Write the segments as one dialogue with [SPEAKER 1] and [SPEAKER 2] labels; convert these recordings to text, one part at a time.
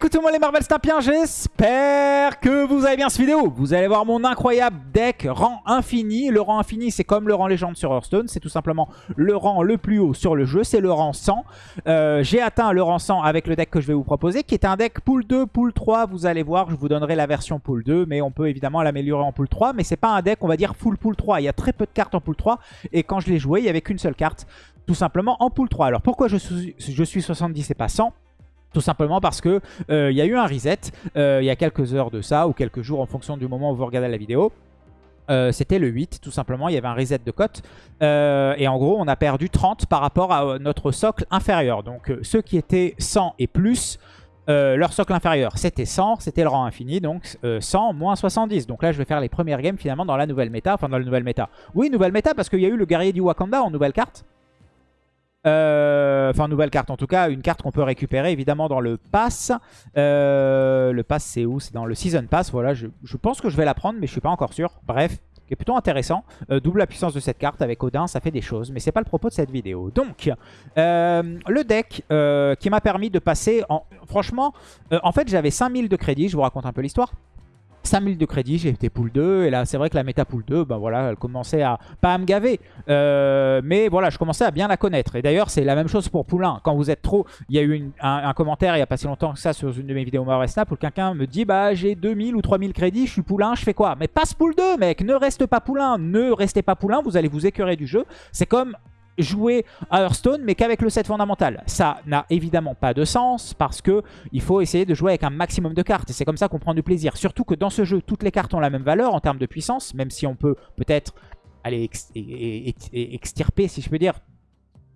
[SPEAKER 1] Coucou tout le monde les Marvel Stampiens, j'espère que vous avez bien cette vidéo. Vous allez voir mon incroyable deck rang infini. Le rang infini, c'est comme le rang légende sur Hearthstone. C'est tout simplement le rang le plus haut sur le jeu. C'est le rang 100. Euh, j'ai atteint le rang 100 avec le deck que je vais vous proposer, qui est un deck pool 2, pool 3. Vous allez voir, je vous donnerai la version pool 2, mais on peut évidemment l'améliorer en pool 3. Mais c'est pas un deck, on va dire, full pool 3. Il y a très peu de cartes en pool 3. Et quand je l'ai joué, il n'y avait qu'une seule carte, tout simplement en pool 3. Alors pourquoi je suis 70 et pas 100 tout simplement parce que euh, il y a eu un reset euh, il y a quelques heures de ça ou quelques jours en fonction du moment où vous regardez la vidéo. Euh, c'était le 8 tout simplement, il y avait un reset de cote et en gros on a perdu 30 par rapport à notre socle inférieur. Donc ceux qui étaient 100 et plus, leur socle inférieur c'était 100, c'était le rang infini, donc 100 moins 70. Donc là je vais faire les premières games finalement dans la nouvelle méta, enfin dans la nouvelle méta. Oui nouvelle méta parce qu'il y a eu le guerrier du Wakanda en nouvelle carte. Euh, enfin, nouvelle carte en tout cas, une carte qu'on peut récupérer évidemment dans le pass. Euh, le pass c'est où? C'est dans le Season Pass, voilà, je, pense que je vais la prendre mais je suis pas encore sûr. Bref, qui est plutôt intéressant. Euh, double la puissance de cette carte avec Odin, ça fait des choses, mais c'est pas le propos de cette vidéo. Donc, le deck qui m'a permis de passer, en, franchement, en fait j'avais 5000 de crédit, je vous raconte un peu l'histoire. 5000 de crédit, j'ai été pool 2 et là c'est vrai que la méta pool 2, bah voilà, elle commençait à, pas à me gaver, euh, mais voilà, je commençais à bien la connaître. Et d'ailleurs c'est la même chose pour pool 1, quand vous êtes trop, il y a eu un, commentaire il n'y a pas si longtemps que ça sur une de mes vidéos Marvel Snap où quelqu'un me dit bah j'ai 2000 ou 3000 crédits, je suis pool 1, je fais quoi? Mais passe pool 2 mec, ne reste pas pool 1, ne restez pas pool 1, vous allez vous écœurer du jeu. C'est comme jouer à Hearthstone mais qu'avec le set fondamental. Ça n'a évidemment pas de sens parce que il faut essayer de jouer avec un maximum de cartes et c'est comme ça qu'on prend du plaisir. Surtout que dans ce jeu, toutes les cartes ont la même valeur en termes de puissance, même si on peut peut-être aller extirper, si je peux dire,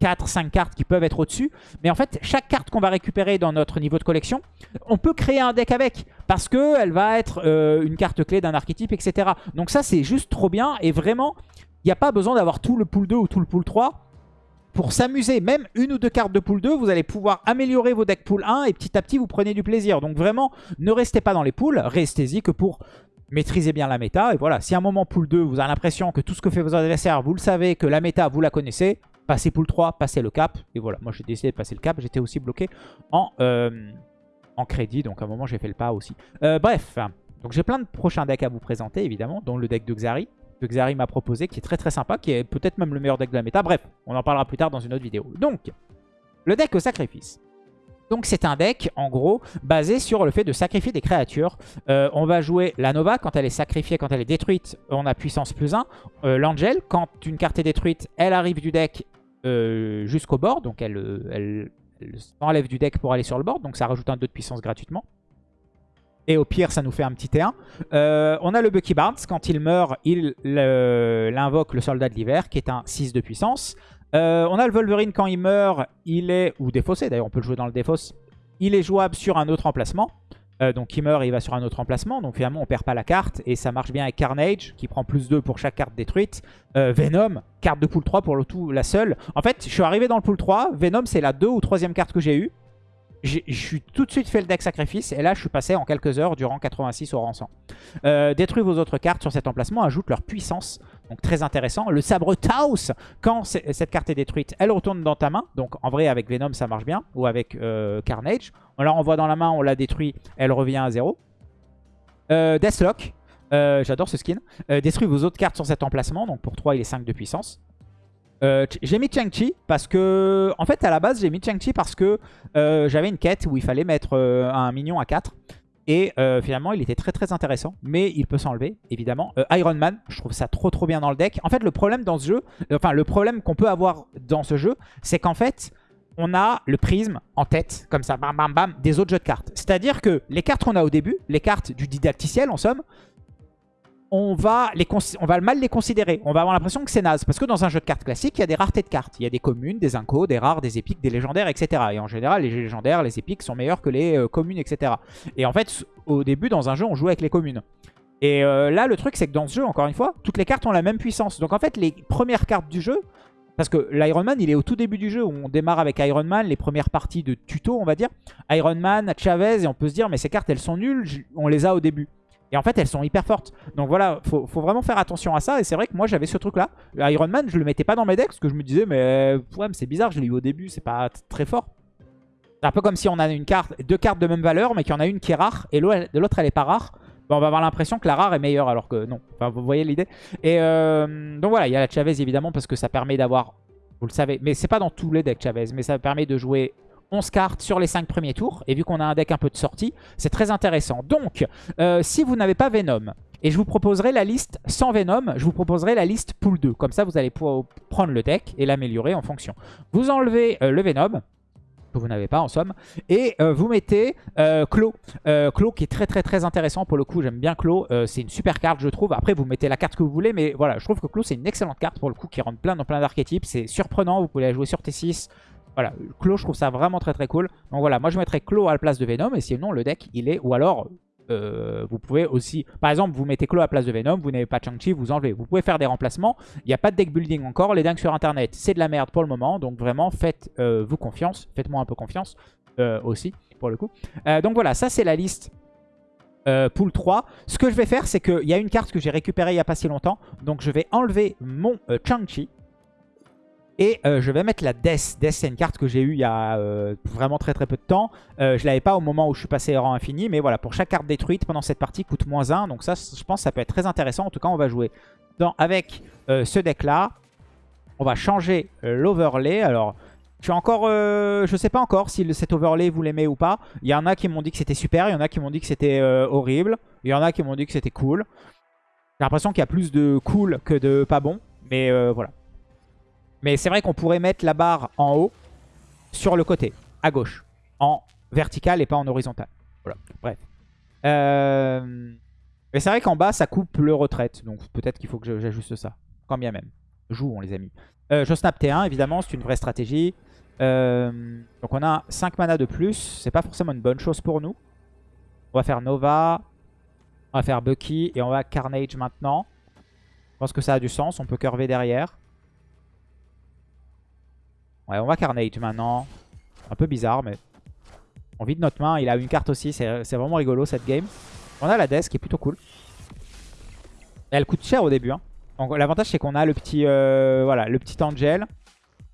[SPEAKER 1] 4-5 cartes qui peuvent être au-dessus. Mais en fait, chaque carte qu'on va récupérer dans notre niveau de collection, on peut créer un deck avec. Parce qu'elle va être euh, une carte clé d'un archétype, etc. Donc ça, c'est juste trop bien. Et vraiment, il n'y a pas besoin d'avoir tout le pool 2 ou tout le pool 3 pour s'amuser, même une ou deux cartes de pool 2, vous allez pouvoir améliorer vos decks pool 1 et petit à petit vous prenez du plaisir. Donc vraiment, ne restez pas dans les pools, restez-y que pour maîtriser bien la méta. Et voilà, si à un moment pool 2, vous avez l'impression que tout ce que fait vos adversaires, vous le savez, que la méta, vous la connaissez, passez pool 3, passez le cap. Et voilà, moi j'ai décidé de passer le cap, j'étais aussi bloqué en, euh, crédit, donc à un moment j'ai fait le pas aussi. Euh, bref, donc j'ai plein de prochains decks à vous présenter évidemment, dont le deck de Xari que Xari m'a proposé, qui est très très sympa, qui est peut-être même le meilleur deck de la méta. Bref, on en parlera plus tard dans une autre vidéo. Donc, le deck au sacrifice. Donc c'est un deck, en gros, basé sur le fait de sacrifier des créatures. Euh, on va jouer la Nova, quand elle est sacrifiée, quand elle est détruite, on a puissance plus 1. Euh, L'Angel, quand une carte est détruite, elle arrive du deck euh, jusqu'au bord, donc elle, s'enlève du deck pour aller sur le board, donc ça rajoute un 2 de puissance gratuitement. Et au pire, ça nous fait un petit T1. Euh, on a le Bucky Barnes. Quand il meurt, il invoque le soldat de l'hiver, qui est un 6 de puissance. Euh, on a le Wolverine, quand il meurt, il est... Ou défaussé, d'ailleurs, on peut le jouer dans le défausse. Il est jouable sur un autre emplacement. Euh, donc il meurt il va sur un autre emplacement. Donc finalement, on perd pas la carte. Et ça marche bien avec Carnage, qui prend plus 2 pour chaque carte détruite. Venom, carte de pool 3 pour le tout, la seule. En fait, je suis arrivé dans le pool 3. Venom, c'est la 2 ou 3 carte que j'ai eue je suis tout de suite fait le deck sacrifice et là je suis passé en quelques heures du rang 86 au rang 100. Euh, détruis vos autres cartes sur cet emplacement, ajoute leur puissance, donc très intéressant. Le sabre Taos, quand cette carte est détruite, elle retourne dans ta main, donc en vrai avec Venom ça marche bien, ou avec euh, Carnage. On la renvoie dans la main, on la détruit, elle revient à 0. Euh, Deathlock, j'adore ce skin. détruis vos autres cartes sur cet emplacement, donc pour 3 il est 5 de puissance. Euh, j'ai mis Chang-Chi parce que... En fait, à la base, j'ai mis Chang-Chi parce que euh, j'avais une quête où il fallait mettre euh, un minion à 4. Et finalement, il était très très intéressant. Mais il peut s'enlever, évidemment. Iron Man, je trouve ça trop trop bien dans le deck. En fait, le problème dans ce jeu... Enfin, le problème qu'on peut avoir dans ce jeu, c'est qu'en fait... On a le prisme en tête, comme ça, bam bam bam, des autres jeux de cartes. C'est-à-dire que les cartes qu'on a au début, les cartes du didacticiel en somme, on va, mal les considérer. On va avoir l'impression que c'est naze. Parce que dans un jeu de cartes classique, il y a des raretés de cartes. Il y a des communes, des incos, des rares, des épiques, des légendaires, etc. Et en général, les légendaires, les épiques sont meilleurs que les euh, communes, etc. Et en fait, au début, dans un jeu, on joue avec les communes. Et euh, là, le truc, c'est que dans ce jeu, encore une fois, toutes les cartes ont la même puissance. Donc en fait, les premières cartes du jeu... Parce que l'Iron Man, il est au tout début du jeu. On démarre avec Iron Man, les premières parties de tuto, on va dire. Iron Man, Chavez, et on peut se dire, mais ces cartes, elles sont nulles. On les a au début. Et en fait, elles sont hyper fortes. Donc voilà, faut, faut vraiment faire attention à ça. Et c'est vrai que moi, j'avais ce truc-là. Iron Man, je le mettais pas dans mes decks parce que je me disais, mais, ouais, c'est bizarre, je l'ai eu au début, c'est pas très fort. C'est un peu comme si on a une carte, deux cartes de même valeur, mais qu'il y en a une qui est rare et l'autre elle est pas rare. on va avoir l'impression que la rare est meilleure alors que non. Enfin, vous voyez l'idée. Et euh, donc voilà, il y a la Chavez évidemment parce que ça permet d'avoir, vous le savez, mais c'est pas dans tous les decks Chavez, mais ça permet de jouer 11 cartes sur les 5 premiers tours. Et vu qu'on a un deck un peu de sortie, c'est très intéressant. Donc, euh, si vous n'avez pas Venom, et je vous proposerai la liste sans Venom, je vous proposerai la liste pool 2. Comme ça, vous allez pouvoir prendre le deck et l'améliorer en fonction. Vous enlevez le Venom, que vous n'avez pas en somme. Et euh, vous mettez euh, Clo. Euh, Clo qui est très très très intéressant pour le coup. J'aime bien Clo. Euh, c'est une super carte je trouve. Après vous mettez la carte que vous voulez. Mais voilà, je trouve que Clo c'est une excellente carte pour le coup qui rentre plein dans plein d'archétypes. C'est surprenant. Vous pouvez la jouer sur T6. Voilà, Clo je trouve ça vraiment très très cool. Donc voilà, moi je mettrais Clo à la place de Venom. Et sinon le deck il est... Ou alors euh, vous pouvez aussi, par exemple, vous mettez Claw à la place de Venom, vous n'avez pas Chang-Chi, vous enlevez. Vous pouvez faire des remplacements. Il n'y a pas de deck building encore. Les dingues sur Internet, c'est de la merde pour le moment. Donc vraiment, faites-vous euh, confiance. Faites-moi un peu confiance euh, aussi, pour le coup. donc voilà, ça c'est la liste pool 3. Ce que je vais faire, c'est qu'il y a une carte que j'ai récupérée il n'y a pas si longtemps. Donc je vais enlever mon Chang-Chi. Et euh, je vais mettre la Death. Death, c'est une carte que j'ai eue il y a euh, vraiment très très peu de temps. Euh, je l'avais pas au moment où je suis passé rang infini. Mais voilà, pour chaque carte détruite pendant cette partie, coûte moins 1. Donc ça, je pense que ça peut être très intéressant. En tout cas, on va jouer avec ce deck-là. On va changer l'overlay. Alors, je suis encore... je sais pas encore si cet overlay, vous l'aimez ou pas. Il y en a qui m'ont dit que c'était super. Il y en a qui m'ont dit que c'était horrible. Il y en a qui m'ont dit que c'était cool. J'ai l'impression qu'il y a plus de cool que de pas bon. Mais voilà. Mais c'est vrai qu'on pourrait mettre la barre en haut, sur le côté, à gauche, en vertical et pas en horizontal. Voilà, bref. Euh, mais c'est vrai qu'en bas, ça coupe le retraite. Donc peut-être qu'il faut que j'ajuste ça. Quand bien même. Jouons, les amis. Euh, je snap T1, évidemment, c'est une vraie stratégie. Euh, donc on a 5 mana de plus. C'est pas forcément une bonne chose pour nous. On va faire Nova. On va faire Bucky. Et on va Carnage maintenant. Je pense que ça a du sens. On peut curver derrière. Ouais, on va Carnage maintenant. Un peu bizarre, mais on vide notre main. Il a une carte aussi. C'est vraiment rigolo cette game. On a la Death qui est plutôt cool. elle coûte cher au début. Hein. L'avantage c'est qu'on a le petit, euh, voilà, le petit Angel.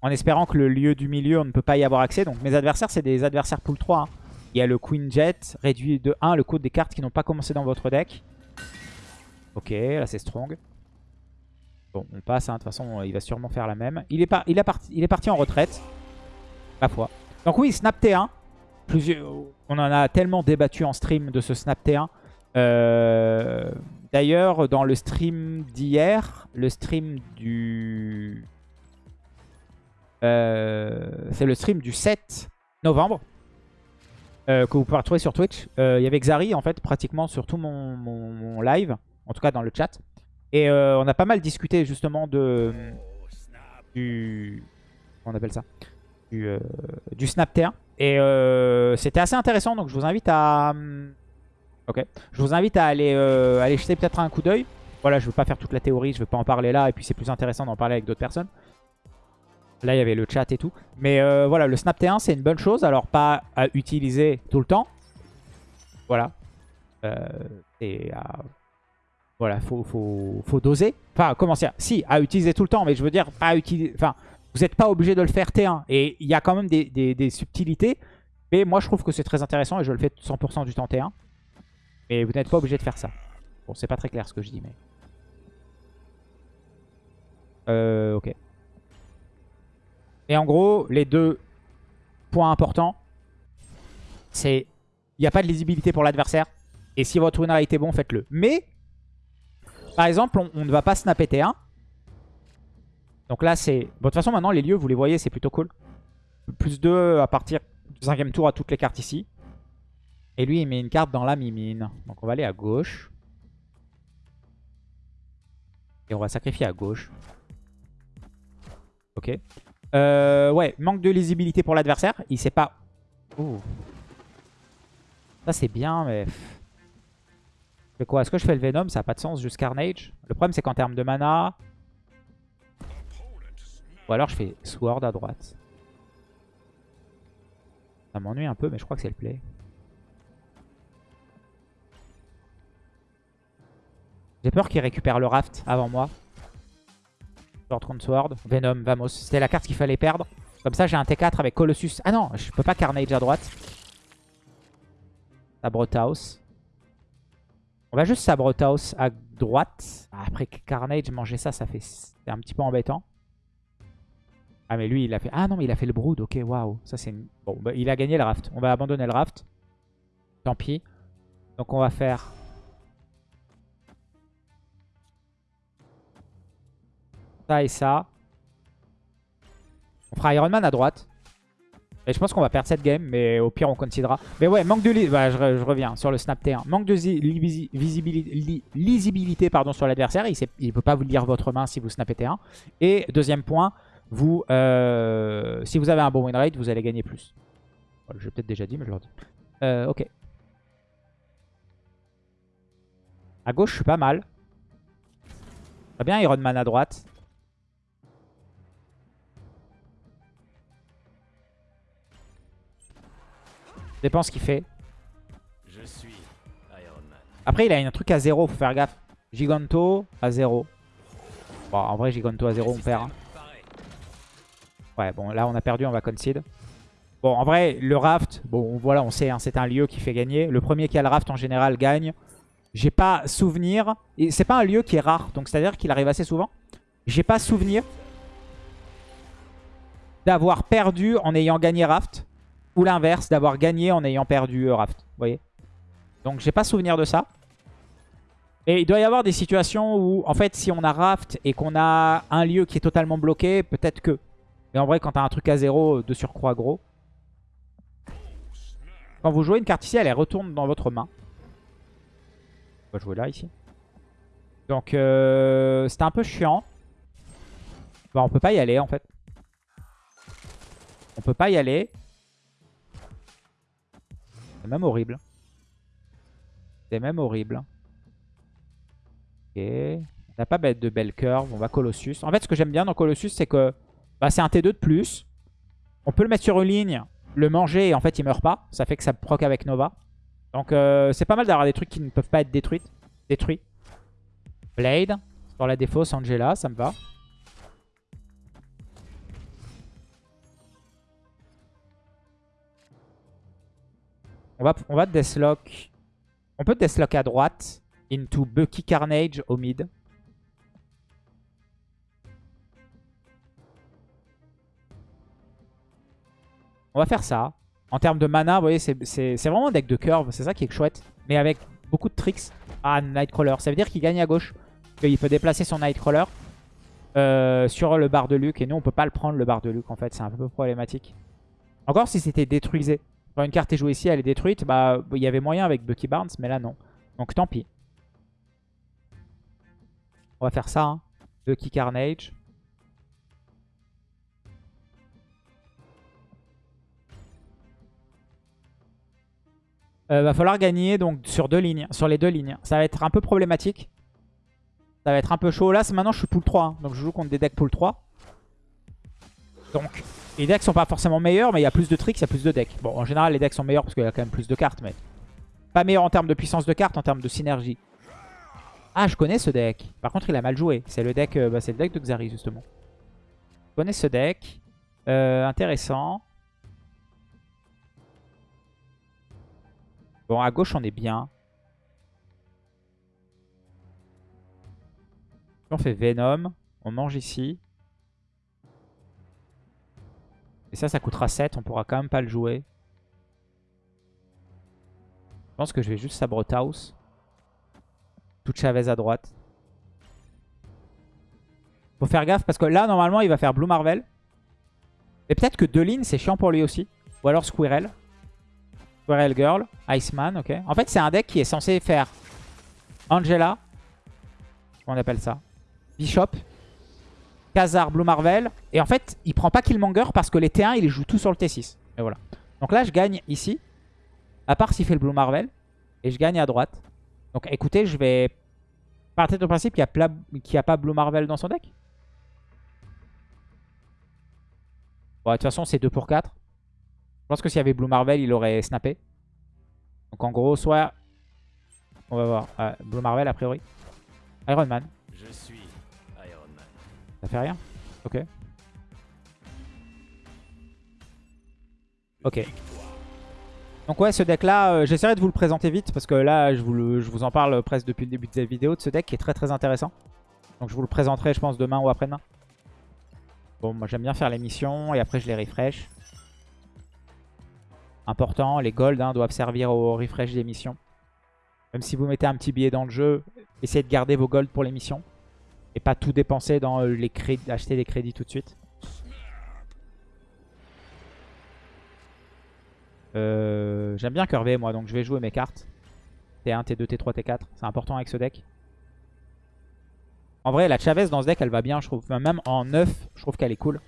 [SPEAKER 1] En espérant que le lieu du milieu, on ne peut pas y avoir accès. Donc mes adversaires, c'est des adversaires pool 3. Hein. Il y a le Queen Jet, réduit de 1 le coût des cartes qui n'ont pas commencé dans votre deck. Ok, là c'est strong. Bon, on passe, hein. de toute façon, il va sûrement faire la même. Il est, parti, il est parti en retraite, ma foi. Donc oui, Snap T1. on en a tellement débattu en stream de ce Snap T1. Euh, d'ailleurs, dans le stream d'hier, le stream du... Euh, c'est le stream du 7 novembre. Euh, que vous pouvez retrouver sur Twitch. Il y avait Xari, en fait, pratiquement sur tout mon live. En tout cas, dans le chat. Et euh, on a pas mal discuté justement de du on appelle ça? Du, euh, du snap T1 et euh, c'était assez intéressant donc je vous invite à ok. Je vous invite à aller aller jeter peut-être un coup d'œil. Voilà je veux pas faire toute la théorie je veux pas en parler là et puis c'est plus intéressant d'en parler avec d'autres personnes. Là il y avait le chat et tout. Mais voilà le snap T1 c'est une bonne chose. Alors pas à utiliser tout le temps. Voilà. Et à voilà, faut, faut, doser. Enfin, comment dire? Si, à utiliser tout le temps, mais je veux dire, utiliser. Enfin, vous n'êtes pas obligé de le faire T1. Et il y a quand même des, subtilités. Mais moi, je trouve que c'est très intéressant et je le fais 100% du temps T1. Mais vous n'êtes pas obligé de faire ça. Bon, c'est pas très clair ce que je dis, mais... Euh, ok. Et en gros, les deux points importants, c'est... Il n'y a pas de lisibilité pour l'adversaire. Et si votre winner a été bon, faites-le. Mais par exemple, on, ne va pas snapper T1. Donc là, c'est... Bon, de toute façon, maintenant, les lieux, vous les voyez, c'est plutôt cool. Plus 2 à partir du cinquième tour à toutes les cartes ici. Et lui, il met une carte dans la mimine. Donc on va aller à gauche. Et on va sacrifier à gauche. Ok. Euh, ouais, manque de lisibilité pour l'adversaire. Il sait pas... Ça, c'est bien, mais quoi? Est-ce que je fais le Venom? Ça n'a pas de sens, juste Carnage? Le problème, c'est qu'en termes de mana... Ou alors je fais Sword à droite. Ça m'ennuie un peu, mais je crois que c'est le play. J'ai peur qu'il récupère le raft avant moi. Sword contre Sword. Venom, vamos. C'était la carte qu'il fallait perdre. Comme ça, j'ai un T4 avec Colossus. Ah non, je peux pas Carnage à droite. Sabrothouse. On va juste Sabrothouse à droite. Après Carnage, manger ça, ça fait... Un petit peu embêtant. Ah mais lui il a fait... Ah non mais il a fait le Brood, ok waouh. Ça c'est... Bon bah, il a gagné le raft. On va abandonner le raft. Tant pis. Donc on va faire... Ça et ça. On fera Iron Man à droite. Je pense qu'on va perdre cette game, mais au pire on considérera. Mais ouais, manque de... Bah, je, reviens sur le snap T1. Manque de visibilité, lisibilité pardon, sur l'adversaire. Il ne peut pas vous lire votre main si vous snappez T1. Et deuxième point, vous, euh, si vous avez un bon win rate, vous allez gagner plus. je l'ai peut-être déjà dit, mais je le redis. Euh, ok. À gauche, je suis pas mal. Très bien, Iron Man à droite. Dépend ce qu'il fait. Je suis Iron Man. Après, il a un truc à 0, faut faire gaffe. Giganto à 0. Bon, en vrai, Giganto à 0, on perd. Hein. Ouais, bon, là, on a perdu, on va concede. Bon, en vrai, le raft, bon, voilà, on sait, hein, c'est un lieu qui fait gagner. Le premier qui a le raft, en général, gagne. J'ai pas souvenir. Et c'est pas un lieu qui est rare, donc c'est-à-dire qu'il arrive assez souvent. J'ai pas souvenir d'avoir perdu en ayant gagné raft. Ou l'inverse, d'avoir gagné en ayant perdu euh, Raft. Vous voyez Donc j'ai pas souvenir de ça. Et il doit y avoir des situations où, en fait, si on a Raft et qu'on a un lieu qui est totalement bloqué, peut-être que. Mais en vrai, quand t'as un truc à zéro, de surcroît gros. Quand vous jouez une carte ici, elle retourne dans votre main. On va jouer là, ici. Donc, euh, c'était un peu chiant. Bon, on peut pas y aller, en fait. On peut pas y aller. C'est même horrible. C'est même horrible. Ok. On n'a pas de belle curve. On va Colossus. En fait, ce que j'aime bien dans Colossus, c'est que bah, c'est un T2 de plus. On peut le mettre sur une ligne, le manger et en fait, il meurt pas. Ça fait que ça proc avec Nova. Donc, euh, c'est pas mal d'avoir des trucs qui ne peuvent pas être détruits. détruits. Blade. Sur la défausse, Angela, ça me va. On va, on Deathlock. On peut Deathlock à droite. Into Bucky Carnage au mid. On va faire ça. En termes de mana, vous voyez, c'est vraiment un deck de curve. C'est ça qui est chouette. Mais avec beaucoup de tricks. Ah, Nightcrawler. Ça veut dire qu'il gagne à gauche. Il peut déplacer son Nightcrawler euh, sur le bar de Luke. Et nous, on peut pas le prendre, le bar de Luke, en fait. C'est un peu problématique. Encore si c'était détruisé. Quand une carte est jouée ici, elle est détruite. Bah, il y avait moyen avec Bucky Barnes, mais là, non. Donc, tant pis. On va faire ça. Hein. Bucky Carnage. Euh, va falloir gagner donc sur deux lignes, sur les deux lignes. Ça va être un peu problématique. Ça va être un peu chaud. Là, maintenant, je suis pool 3. Hein. donc, je joue contre des decks pool 3. Donc, les decks sont pas forcément meilleurs, mais il y a plus de tricks, il y a plus de decks. Bon, en général, les decks sont meilleurs parce qu'il y a quand même plus de cartes, mais... Pas meilleur en termes de puissance de cartes, en termes de synergie. Ah, je connais ce deck. Par contre, il a mal joué. C'est le deck euh, bah, le deck de Xari, justement. Je connais ce deck. Euh, intéressant. Bon, à gauche, on est bien. On fait Venom. On mange ici. Et ça, ça coûtera 7. On pourra quand même pas le jouer. Je pense que je vais juste Sabrothouse. Tout Chavez à droite. Faut faire gaffe parce que là, normalement, il va faire Blue Marvel. Et peut-être que Deline, c'est chiant pour lui aussi. Ou alors Squirrel. Squirrel Girl. Iceman, ok. En fait, c'est un deck qui est censé faire Angela. Comment on appelle ça? Bishop. Khazar, Blue Marvel. Et en fait, il prend pas Killmonger parce que les T1, il les joue tout sur le T6. Et voilà. Donc là, je gagne ici. À part s'il fait le Blue Marvel. Et je gagne à droite. Donc écoutez, je vais partir du principe qu'il n'y a, pas Blue Marvel dans son deck. Bon, de toute façon, c'est 2 pour 4. Je pense que s'il y avait Blue Marvel, il aurait snappé. Donc en gros, soit... On va voir. Blue Marvel, a priori. Iron Man. Je suis ça fait rien? Ok. Ok. Donc ouais, ce deck-là, euh, j'essaierai de vous le présenter vite parce que là, je vous, le- en parle presque depuis le début de cette vidéo de ce deck qui est très très intéressant. Donc je vous le présenterai, je pense, demain ou après-demain. Bon, moi j'aime bien faire les missions et après je les refresh. Important, les golds hein, doivent servir au refresh des missions. Même si vous mettez un petit billet dans le jeu, essayez de garder vos golds pour les missions. Et pas tout dépenser dans euh, les crédits, acheter des crédits tout de suite. Euh, J'aime bien curver moi, donc je vais jouer mes cartes. T1, T2, T3, T4. C'est important avec ce deck. En vrai, la Chavez dans ce deck, elle va bien, je trouve. Même en 9, je trouve qu'elle est cool.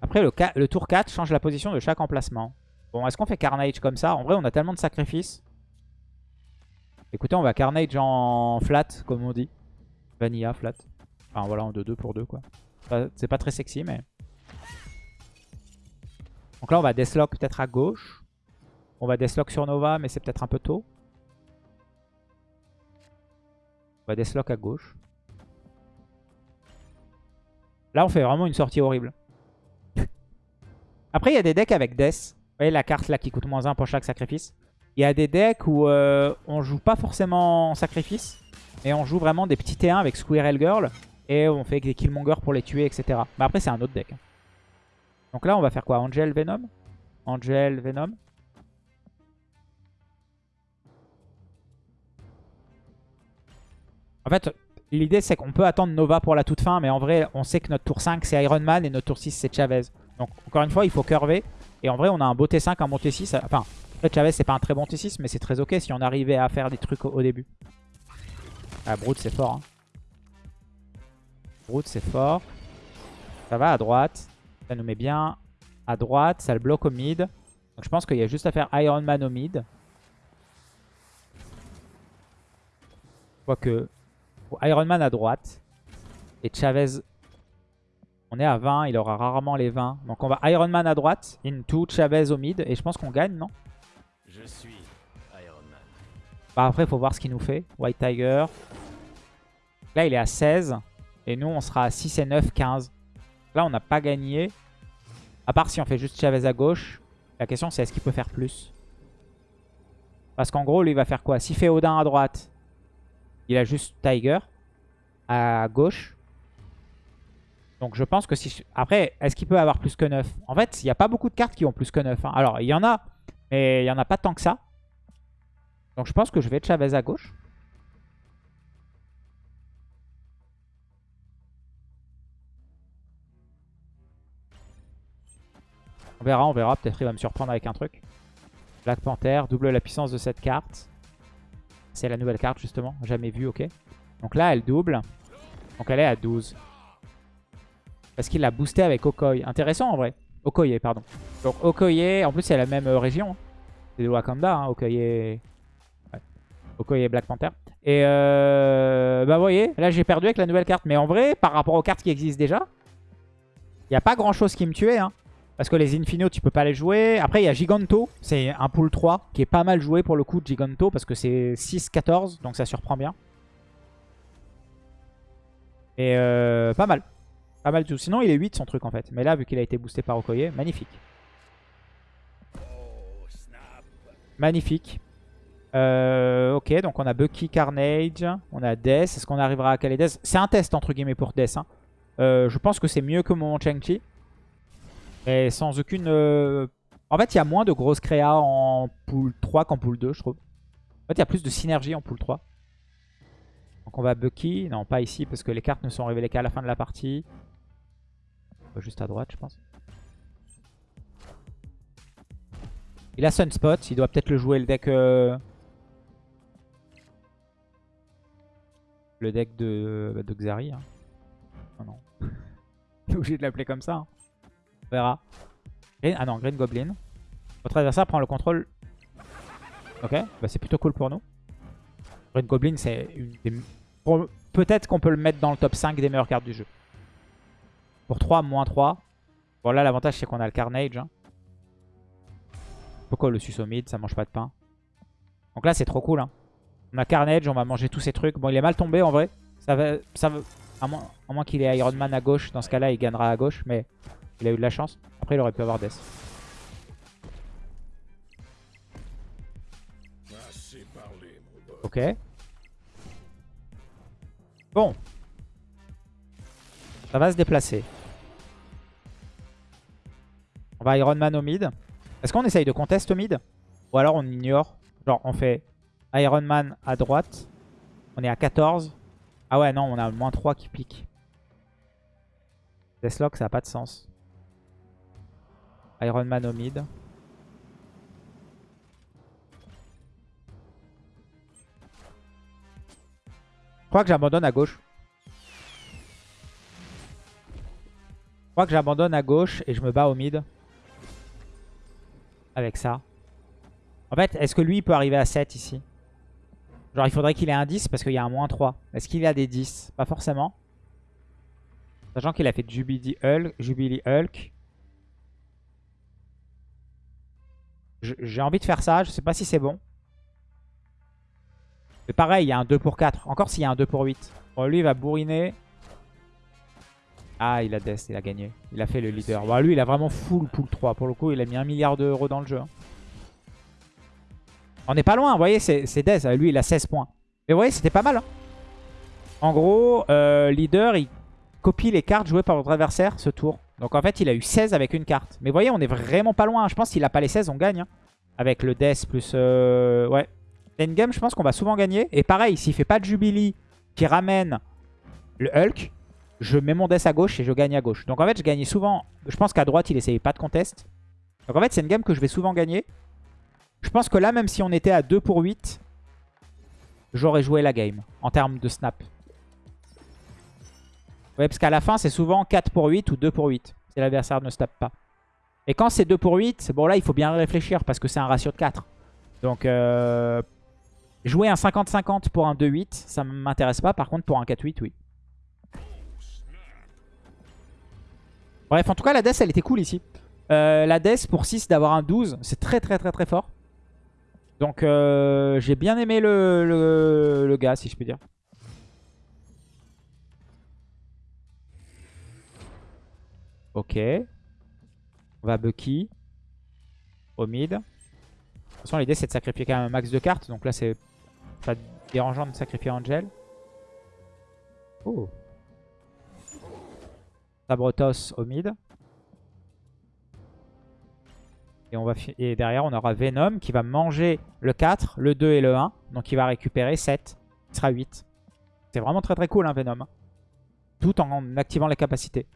[SPEAKER 1] Après, le, le tour 4 change la position de chaque emplacement. Bon, est-ce qu'on fait Carnage comme ça? En vrai, on a tellement de sacrifices. Écoutez, on va Carnage en flat, comme on dit. Vanilla, flat. Enfin, voilà, en 2-2 pour 2, quoi. C'est pas très sexy, mais... Donc là, on va Deathlock peut-être à gauche. On va Deathlock sur Nova, mais c'est peut-être un peu tôt. On va Deathlock à gauche. Là, on fait vraiment une sortie horrible. Après, il y a des decks avec Death. Vous voyez la carte là qui coûte moins 1 pour chaque sacrifice. Il y a des decks où euh, on joue pas forcément sacrifice, mais on joue vraiment des petits T1 avec Squirrel Girl. Et on fait des Killmonger pour les tuer, etc. Mais après, c'est un autre deck. Donc là, on va faire quoi? Angel Venom? Angel Venom? En fait, l'idée c'est qu'on peut attendre Nova pour la toute fin, mais en vrai, on sait que notre tour 5 c'est Iron Man et notre tour 6 c'est Chavez. Donc encore une fois, il faut curver. Et en vrai, on a un beau T5, un bon T6. Enfin, Chavez c'est pas un très bon T6, mais c'est très ok si on arrivait à faire des trucs au, au début. Ah, Brood c'est fort. Hein. Brood c'est fort. Ça va à droite. Ça nous met bien à droite. Ça le bloque au mid. Donc je pense qu'il y a juste à faire Iron Man au mid. Quoique... Iron Man à droite. Et Chavez... On est à 20, il aura rarement les 20. Donc on va Iron Man à droite, into Chavez au mid. Et je pense qu'on gagne, non?
[SPEAKER 2] Je suis Iron Man.
[SPEAKER 1] Bah après, il faut voir ce qu'il nous fait. White Tiger. Là, il est à 16. Et nous, on sera à 6 et 9, 15. Là, on n'a pas gagné. À part si on fait juste Chavez à gauche. La question, c'est est-ce qu'il peut faire plus? Parce qu'en gros, lui, il va faire quoi? S'il fait Odin à droite, il a juste Tiger à gauche. Donc je pense que si... Après, est-ce qu'il peut avoir plus que 9 En fait, il n'y a pas beaucoup de cartes qui ont plus que 9. hein. Alors, il y en a, mais il n'y en a pas tant que ça. Donc je pense que je vais Chavez à gauche. On verra, on verra. Peut-être il va me surprendre avec un truc. Black Panther, double la puissance de cette carte. C'est la nouvelle carte justement, jamais vue, ok. Donc là, elle double. Donc elle est à 12. Parce qu'il l'a boosté avec Okoye. Intéressant en vrai. Okoye, pardon. Donc Okoye, en plus c'est la même euh, région. hein. C'est de Wakanda, hein, Okoye... Ouais. Okoye Black Panther. Et euh, bah vous voyez, là j'ai perdu avec la nouvelle carte. Mais en vrai, par rapport aux cartes qui existent déjà, il n'y a pas grand chose qui me tuait. Hein. Parce que les Infinio, tu peux pas les jouer. Après, il y a Giganto. C'est un pool 3 qui est pas mal joué pour le coup de Giganto. Parce que c'est 6-14. Donc ça surprend bien. Et euh, pas mal. Pas mal du tout. Sinon, il est 8 son truc en fait. Mais là, vu qu'il a été boosté par Okoye, magnifique. Magnifique. Euh, ok, donc on a Bucky, Carnage, on a Death. Est-ce qu'on arrivera à caler Death? C'est un test entre guillemets pour Death. hein. Euh, je pense que c'est mieux que mon Chang-Chi. Sans aucune... euh, En fait, il y a moins de grosses créas en pool 3 qu'en pool 2, je trouve. En fait, il y a plus de synergie en pool 3. Donc on va Bucky. Non, pas ici, parce que les cartes ne sont révélées qu'à la fin de la partie. Va Juste à droite, je pense. Il a Sunspot. Il doit peut-être le jouer, le deck... euh, Le deck de, bah, de Xari. hein. Oh non. Il est obligé de l'appeler comme ça. hein. On verra. Ah non, Green Goblin. Votre adversaire prend le contrôle. Ok, bah c'est plutôt cool pour nous. Green Goblin, c'est une des... Peut-être qu'on peut le mettre dans le top 5 des meilleures cartes du jeu. Pour 3, moins 3. Bon là, l'avantage c'est qu'on a le Carnage. hein. Pourquoi le sus au mid Ça mange pas de pain. Donc là, c'est trop cool. hein. On a Carnage, on va manger tous ces trucs. Bon, il est mal tombé en vrai. Ça va, ça à moins, moins qu'il ait Iron Man à gauche. Dans ce cas-là, il gagnera à gauche. Mais Il a eu de la chance. Après, il aurait pu avoir Death. Ok. Bon. Ça va se déplacer. On va Iron Man au mid. Est-ce qu'on essaye de contest au mid? Ou alors on ignore? Genre on fait Iron Man à droite. On est à 14. Ah ouais non on a moins 3 qui pique. Deathlock ça n'a pas de sens. Iron Man au mid. Je crois que j'abandonne à gauche. Crois que j'abandonne à gauche et je me bats au mid. Avec ça. En fait, est-ce que lui il peut arriver à 7 ici? Genre il faudrait qu'il ait un 10 parce qu'il y a un moins 3. Est-ce qu'il a des 10 Pas forcément. Sachant qu'il a fait Jubilee Hulk. Jubilee Hulk. J'ai envie de faire ça. Je sais pas si c'est bon. Mais pareil, il y a un 2 pour 4. Encore s'il y a un 2 pour 8. Bon, lui, il va bourriner. Ah, il a Death, il a gagné. Il a fait le leader. Bon, lui, il a vraiment full pool 3. Pour le coup, il a mis un milliard d'euros dans le jeu. hein. On n'est pas loin, vous voyez, c'est c'est Death. Lui, il a 16 points. Mais vous voyez, c'était pas mal. hein. En gros, euh, leader, il copie les cartes jouées par votre adversaire ce tour. Donc en fait, il a eu 16 avec une carte. Mais vous voyez, on est vraiment pas loin. Je pense qu'il a pas les 16, on gagne. hein. Avec le Death plus... euh, ouais. Endgame, je pense qu'on va souvent gagner. Et pareil, s'il fait pas de Jubilee qui ramène le Hulk, je mets mon Death à gauche et je gagne à gauche. Donc en fait, je gagnais souvent... Je pense qu'à droite, il essayait pas de contest. Donc en fait, c'est une game que je vais souvent gagner. Je pense que là, même si on était à 2 pour 8, j'aurais joué la game en termes de snap. Ouais, parce qu'à la fin, c'est souvent 4 pour 8 ou 2 pour 8. Si l'adversaire ne snap pas. Et quand c'est 2 pour 8, bon là, il faut bien réfléchir parce que c'est un ratio de 4. Donc, euh, jouer un 50-50 pour un 2-8, ça ne m'intéresse pas. Par contre, pour un 4-8, oui. Bref, en tout cas, la death, elle était cool ici. Euh, la death, pour 6, d'avoir un 12, c'est très très très très fort. Donc, euh, j'ai bien aimé le, le, le gars, si je puis dire. Ok. On va Bucky. Au mid. De toute façon, l'idée, c'est de sacrifier quand même un max de cartes. Donc là, c'est pas dérangeant de sacrifier Angel. Oh. Sabrotos au mid. Et, on va et derrière, on aura Venom qui va manger le 4, le 2 et le 1. Donc il va récupérer 7. Il sera 8. C'est vraiment très très cool, hein, Venom. Tout en activant les capacités.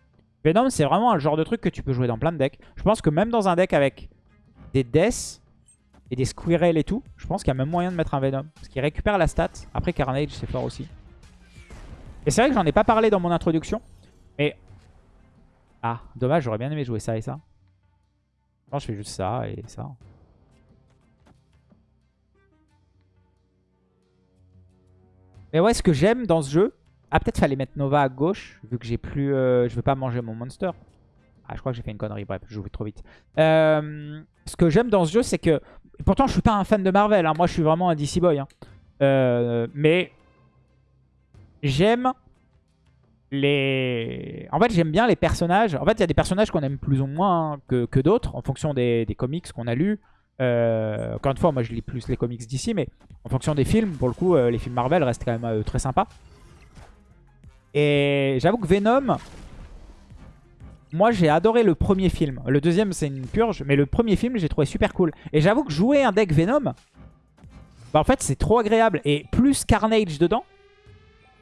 [SPEAKER 1] Venom, c'est vraiment un genre de truc que tu peux jouer dans plein de decks. Je pense que même dans un deck avec des Death et des Squirrel et tout, je pense qu'il y a même moyen de mettre un Venom. Parce qu'il récupère la stat. Après, Carnage, c'est fort aussi. Et c'est vrai que j'en ai pas parlé dans mon introduction. Mais... Ah, dommage, j'aurais bien aimé jouer ça et ça. Non, je fais juste ça et ça. Mais ouais, ce que j'aime dans ce jeu... Ah, peut-être fallait mettre Nova à gauche, vu que j'ai plus... euh, je veux pas manger mon monster. Ah, je crois que j'ai fait une connerie. Bref, je joue trop vite. Euh, ce que j'aime dans ce jeu, c'est que... Pourtant, je suis pas un fan de Marvel. hein. Moi, je suis vraiment un DC boy. hein. Euh, mais... J'aime les... En fait, j'aime bien les personnages. En fait, il y a des personnages qu'on aime plus ou moins que, que d'autres, en fonction des, des comics qu'on a lus. Euh, encore une fois, moi, je lis plus les comics d'ici, mais en fonction des films, pour le coup, euh, les films Marvel restent quand même euh, très sympas. Et j'avoue que Venom... Moi, j'ai adoré le premier film. Le deuxième, c'est une purge, mais le premier film, j'ai trouvé super cool. Et j'avoue que jouer un deck Venom, bah, en fait, c'est trop agréable. Et plus Carnage dedans,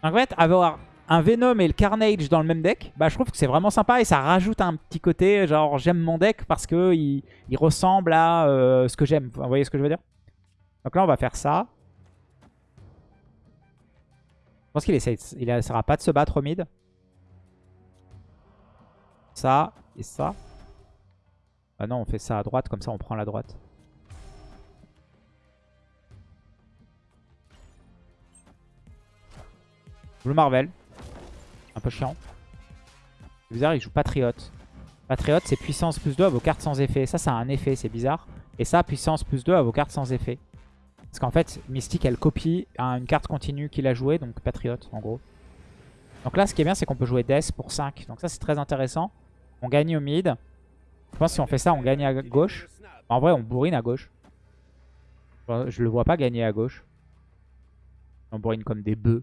[SPEAKER 1] en fait, avoir un Venom et le Carnage dans le même deck, bah, je trouve que c'est vraiment sympa et ça rajoute un petit côté, genre j'aime mon deck parce que il, ressemble à euh, ce que j'aime. Vous voyez ce que je veux dire? Donc là, on va faire ça. Je pense qu'il il essaiera pas de se battre au mid. Ça et ça. Ah non, on fait ça à droite, comme ça on prend la droite. Blue Marvel. Un peu chiant. C'est bizarre, il joue Patriote. Patriote, c'est puissance plus 2 à vos cartes sans effet. Ça, ça a un effet, c'est bizarre. Et ça, puissance plus 2 à vos cartes sans effet. Parce qu'en fait, Mystique, elle copie une carte continue qu'il a jouée, donc Patriote, en gros. Donc là, ce qui est bien, c'est qu'on peut jouer Death pour 5. Donc ça, c'est très intéressant. On gagne au mid. Je pense que si on fait ça, on gagne à gauche. En vrai, on bourrine à gauche. Je le vois pas gagner à gauche. On bourrine comme des bœufs.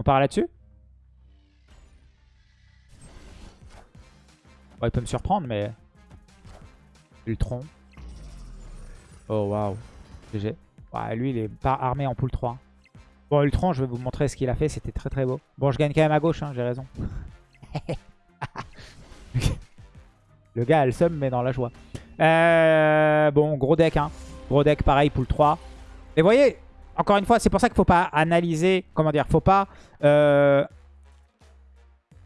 [SPEAKER 1] On part là-dessus? Il peut me surprendre, mais... Ultron. Oh, waouh. GG. Lui, il est pas armé en pool 3. Bon, Ultron, je vais vous montrer ce qu'il a fait. C'était très très beau. Bon, je gagne quand même à gauche, hein, j'ai raison. le gars a le seum, mais dans la joie. Euh, bon, gros deck. Hein. Gros deck, pareil, pool 3. Et vous voyez, encore une fois, c'est pour ça qu'il faut pas analyser, comment dire, faut pas euh,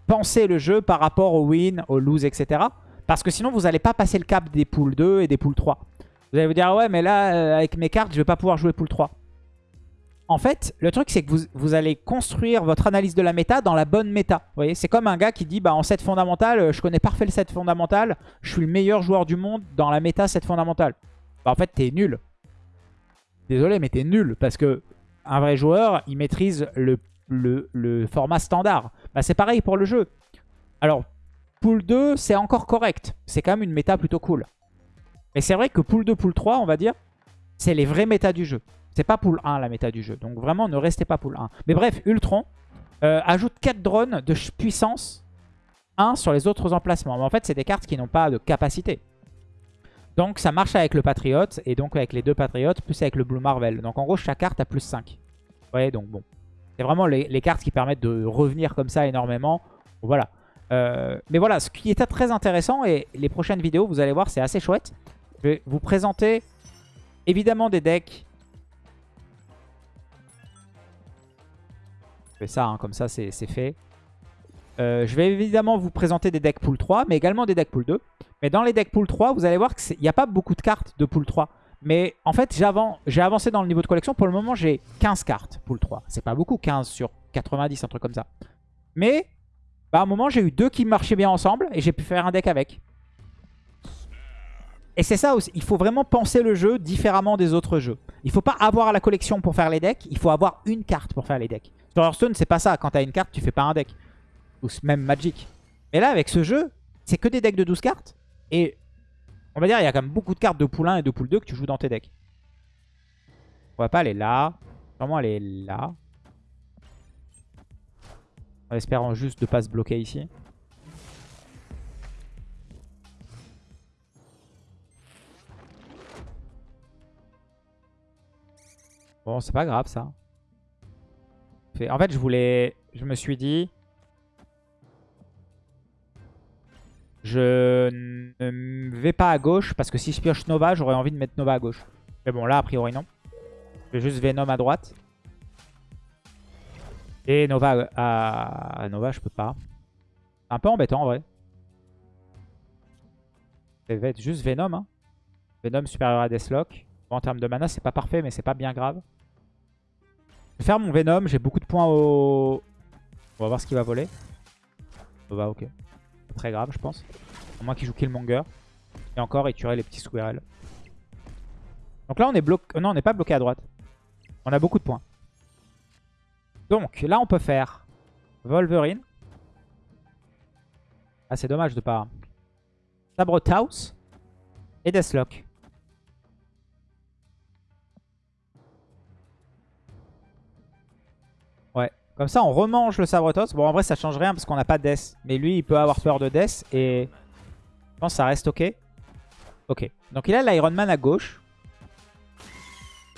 [SPEAKER 1] penser le jeu par rapport au win, au lose, etc. Parce que sinon, vous n'allez pas passer le cap des poules 2 et des poules 3. Vous allez vous dire, ouais, mais là, euh, avec mes cartes, je vais pas pouvoir jouer pool 3. En fait, le truc, c'est que vous, allez construire votre analyse de la méta dans la bonne méta. Vous voyez, c'est comme un gars qui dit, bah en set fondamental, euh, je connais parfait le set fondamental, je suis le meilleur joueur du monde dans la méta set fondamental. Bah en fait, t'es nul. Désolé, mais t'es nul parce que un vrai joueur, il maîtrise le, format standard. Bah, c'est pareil pour le jeu. Alors, pool 2, c'est encore correct. C'est quand même une méta plutôt cool. Mais c'est vrai que pool 2, pool 3, on va dire, c'est les vrais méta du jeu. C'est pas pool 1 la méta du jeu. Donc vraiment, ne restez pas pool 1. Mais bref, Ultron euh, ajoute 4 drones de puissance 1 sur les autres emplacements. Mais en fait, c'est des cartes qui n'ont pas de capacité. Donc ça marche avec le Patriote et donc avec les deux Patriotes, plus avec le Blue Marvel. Donc en gros, chaque carte a plus 5. Ouais, donc bon. C'est vraiment les, cartes qui permettent de revenir comme ça énormément. Voilà. Euh, mais voilà, ce qui était très intéressant, et les prochaines vidéos, vous allez voir, c'est assez chouette. Je vais vous présenter évidemment des decks. Je fais ça, hein, comme ça c'est fait. Euh, je vais évidemment vous présenter des decks pool 3, mais également des decks pool 2. Mais dans les decks pool 3, vous allez voir qu'il n'y a pas beaucoup de cartes de pool 3. Mais en fait, j'ai avancé dans le niveau de collection. Pour le moment, j'ai 15 cartes pool 3. C'est pas beaucoup, 15 sur 90, un truc comme ça. Mais bah, à un moment, j'ai eu deux qui marchaient bien ensemble et j'ai pu faire un deck avec. Et c'est ça aussi, il faut vraiment penser le jeu différemment des autres jeux. Il faut pas avoir la collection pour faire les decks, il faut avoir une carte pour faire les decks. Sur Hearthstone, c'est pas ça. Quand tu as une carte, tu fais pas un deck. Ou même Magic. Et là, avec ce jeu, c'est que des decks de 12 cartes. Et on va dire, il y a quand même beaucoup de cartes de pool 1 et de pool 2 que tu joues dans tes decks. On va pas aller là. Vraiment, aller là. En espérant juste de pas se bloquer ici. Bon, c'est pas grave ça. En fait, je voulais... Je me suis dit... Je ne vais pas à gauche parce que si je pioche Nova, j'aurais envie de mettre Nova à gauche. Mais bon, là, a priori, non. Je vais juste Venom à droite. Et Nova à... Nova, je peux pas. C'est un peu embêtant, en vrai. Ça va juste Venom. Hein. Venom supérieur à Deathlock. En termes de mana, c'est pas parfait, mais c'est pas bien grave. Je vais faire mon Venom. J'ai beaucoup de points au... On va voir ce qu'il va voler. Nova, ok très grave, je pense. À moins qu'il joue Killmonger. Et encore, il tuerait les petits squirrels. Donc là, on est bloqué. Non, on n'est pas bloqué à droite. On a beaucoup de points. Donc là, on peut faire Wolverine. Ah, c'est dommage de pas... Sabre Taos et Deathlock. Comme ça, on remange le Sabretos. Bon, en vrai, ça change rien parce qu'on n'a pas de Death. Mais lui, il peut avoir peur de Death. Et je pense que ça reste OK. OK. Donc, il a l'Iron Man à gauche.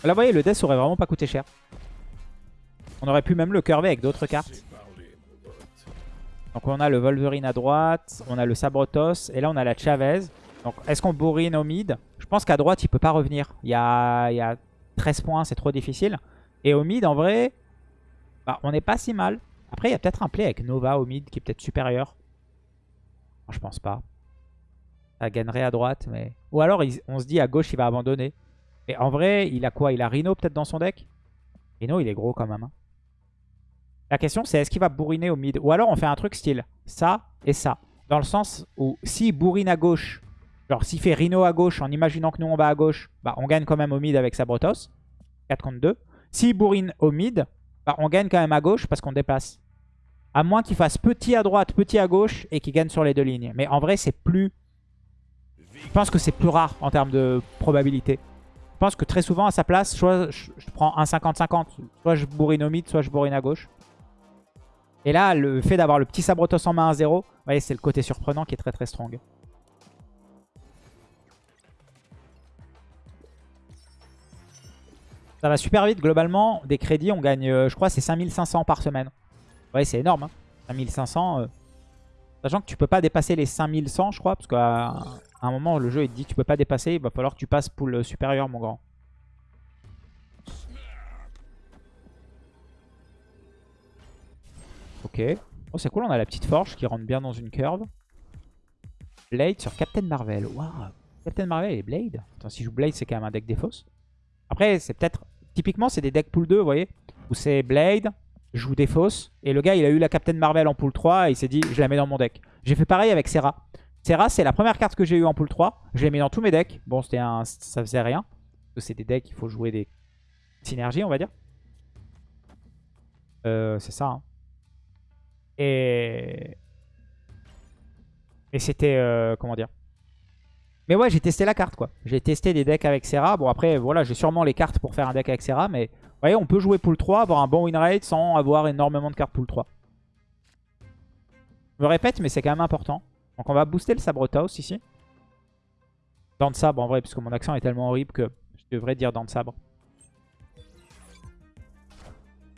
[SPEAKER 1] Là, vous voyez, le Death aurait vraiment pas coûté cher. On aurait pu même le curver avec d'autres cartes. Donc, on a le Wolverine à droite. On a le Sabretos. Et là, on a la Chavez. Donc, est-ce qu'on bourrine au mid? Je pense qu'à droite, il peut pas revenir. Il y a, il y a 13 points, c'est trop difficile. Et au mid, en vrai... Bah, on n'est pas si mal. Après, il y a peut-être un play avec Nova au mid qui est peut-être supérieur. je pense pas. Ça gagnerait à droite, mais... Ou alors, on se dit à gauche, il va abandonner. Et en vrai, il a quoi? Il a Rhino peut-être dans son deck? Rhino, il est gros quand même. Hein. La question, c'est est-ce qu'il va bourriner au mid? Ou alors, on fait un truc style ça et ça. Dans le sens où, s'il bourrine à gauche, genre s'il fait Rhino à gauche, en imaginant que nous, on va à gauche, bah, on gagne quand même au mid avec Sabrotos. 4 contre 2. S'il bourrine au mid, bah, on gagne quand même à gauche parce qu'on dépasse. À moins qu'il fasse petit à droite, petit à gauche et qu'il gagne sur les deux lignes. Mais en vrai, c'est plus... Je pense que c'est plus rare en termes de probabilité. Je pense que très souvent, à sa place, soit je, prends un 50-50. Soit je bourrine au mid, soit je bourrine à gauche. Et là, le fait d'avoir le petit Sabrotos en main à 0, vous voyez, c'est le côté surprenant qui est très très strong. Ça va super vite. Globalement, des crédits, on gagne, euh, je crois, c'est 5500 par semaine. Ouais, c'est énorme. Hein. 5500. euh. Sachant que tu peux pas dépasser les 5100, je crois. Parce qu'à un moment, le jeu il te dit tu peux pas dépasser. Il va falloir que tu passes pool supérieur, mon grand. Ok. Oh, c'est cool. On a la petite forge qui rentre bien dans une curve. Blade sur Captain Marvel. Waouh. Captain Marvel et Blade. Attends, si je joue Blade, c'est quand même un deck défausse. Après, c'est peut-être... Typiquement, c'est des decks pool 2, vous voyez Où c'est Blade, joue défausse. Et le gars, il a eu la Captain Marvel en pool 3 et il s'est dit, je la mets dans mon deck. J'ai fait pareil avec Serra. Serra, c'est la première carte que j'ai eue en pool 3. Je l'ai mis dans tous mes decks. Bon, c'était un... ça faisait rien. C'est des decks, il faut jouer des synergies, on va dire. Euh, c'est ça. hein. Et... Et c'était... euh, comment dire mais ouais, j'ai testé la carte, quoi. J'ai testé des decks avec Serra. Bon, après, voilà, j'ai sûrement les cartes pour faire un deck avec Serra. Mais vous voyez, on peut jouer pool 3, avoir un bon win rate sans avoir énormément de cartes pool 3. Je me répète, mais c'est quand même important. Donc on va booster le Sabrotos ici. Dent de sabre, en vrai, puisque mon accent est tellement horrible que je devrais dire dent de sabre.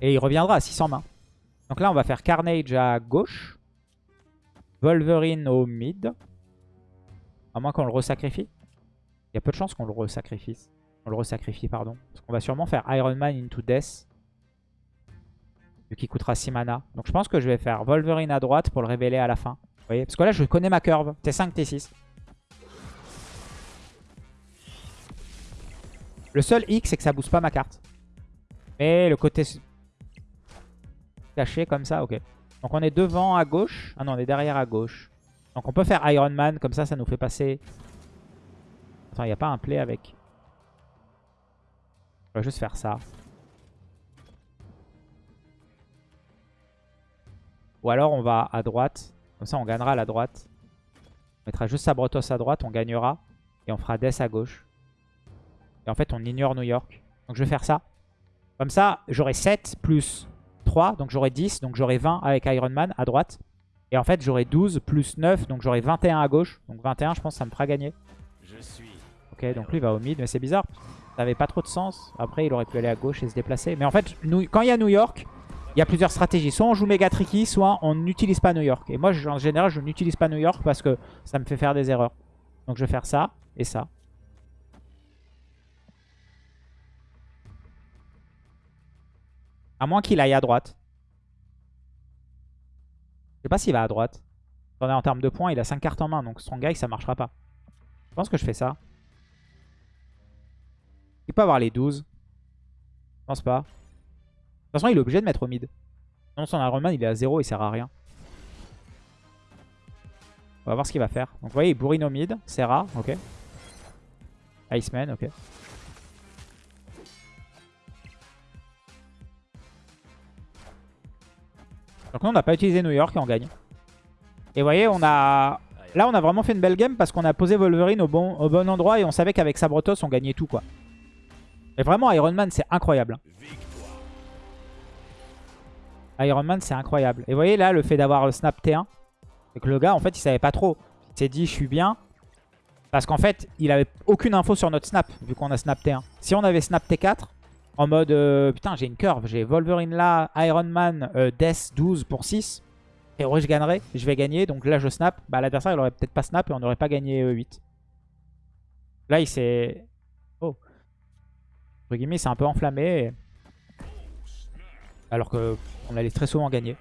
[SPEAKER 1] Et il reviendra à 600 mains. Donc là, on va faire Carnage à gauche. Wolverine au mid. À moins qu'on le resacrifie. Il y a peu de chances qu'on le resacrifie. On le resacrifie, pardon. Parce qu'on va sûrement faire Iron Man into Death. Vu qu'il coûtera 6 mana. Donc je pense que je vais faire Wolverine à droite pour le révéler à la fin. Vous voyez? Parce que là, je connais ma curve. T5, T6. Le seul X, c'est que ça booste pas ma carte. Mais le côté caché comme ça, ok. Donc on est devant à gauche. Ah non, on est derrière à gauche. Donc on peut faire Iron Man, comme ça, ça nous fait passer... Attends, il n'y a pas un play avec... On va juste faire ça. Ou alors on va à droite. Comme ça, on gagnera à la droite. On mettra juste Sabrotos à droite, on gagnera. Et on fera Death à gauche. Et en fait, on ignore New York. Donc je vais faire ça. Comme ça, j'aurai 7 plus 3, donc j'aurai 10. Donc j'aurai 20 avec Iron Man à droite. Et en fait, j'aurai 12 plus 9, donc j'aurai 21 à gauche. Donc 21, je pense que ça me fera gagner. Ok, donc lui il va au mid, mais c'est bizarre. Ça n'avait pas trop de sens. Après, il aurait pu aller à gauche et se déplacer. Mais en fait, nous, quand il y a New York, il y a plusieurs stratégies. Soit on joue méga tricky, soit on n'utilise pas New York. Et moi, je- en général, je n'utilise pas New York parce que ça me fait faire des erreurs. Donc je vais faire ça et ça. À moins qu'il aille à droite. Je sais pas s'il va à droite. Attendez, en termes de points, il a 5 cartes en main, donc son guy, ça marchera pas. Je pense que je fais ça. Il peut avoir les 12. Je pense pas. De toute façon, il est obligé de mettre au mid. Sinon, son Iron Man, il est à 0, il sert à rien. On va voir ce qu'il va faire. Donc, vous voyez, il bourrine au mid. Serra, ok. Iceman, ok. Donc nous, on n'a pas utilisé New York et on gagne. Et vous voyez, on a... Là, on a vraiment fait une belle game parce qu'on a posé Wolverine au bon, au bon endroit et on savait qu'avec Sabrotos, on gagnait tout, quoi. Et vraiment, Iron Man, c'est incroyable. Iron Man, c'est incroyable. Et vous voyez, là, le fait d'avoir le snap T1, c'est que le gars, en fait, il savait pas trop. Il s'est dit, je suis bien. Parce qu'en fait, il avait aucune info sur notre snap, vu qu'on a snap T1. Si on avait snap T4, en mode, euh, putain, j'ai une curve, j'ai Wolverine là, Iron Man, euh, Death 12 pour 6. Et ouais, je gagnerais, je vais gagner. Donc là, je snap. Bah, l'adversaire, il aurait peut-être pas snap et on n'aurait pas gagné euh, 8. Là, il s'est... Oh. Entre guillemets, il s'est un peu enflammé. Alors que on allait très souvent gagner.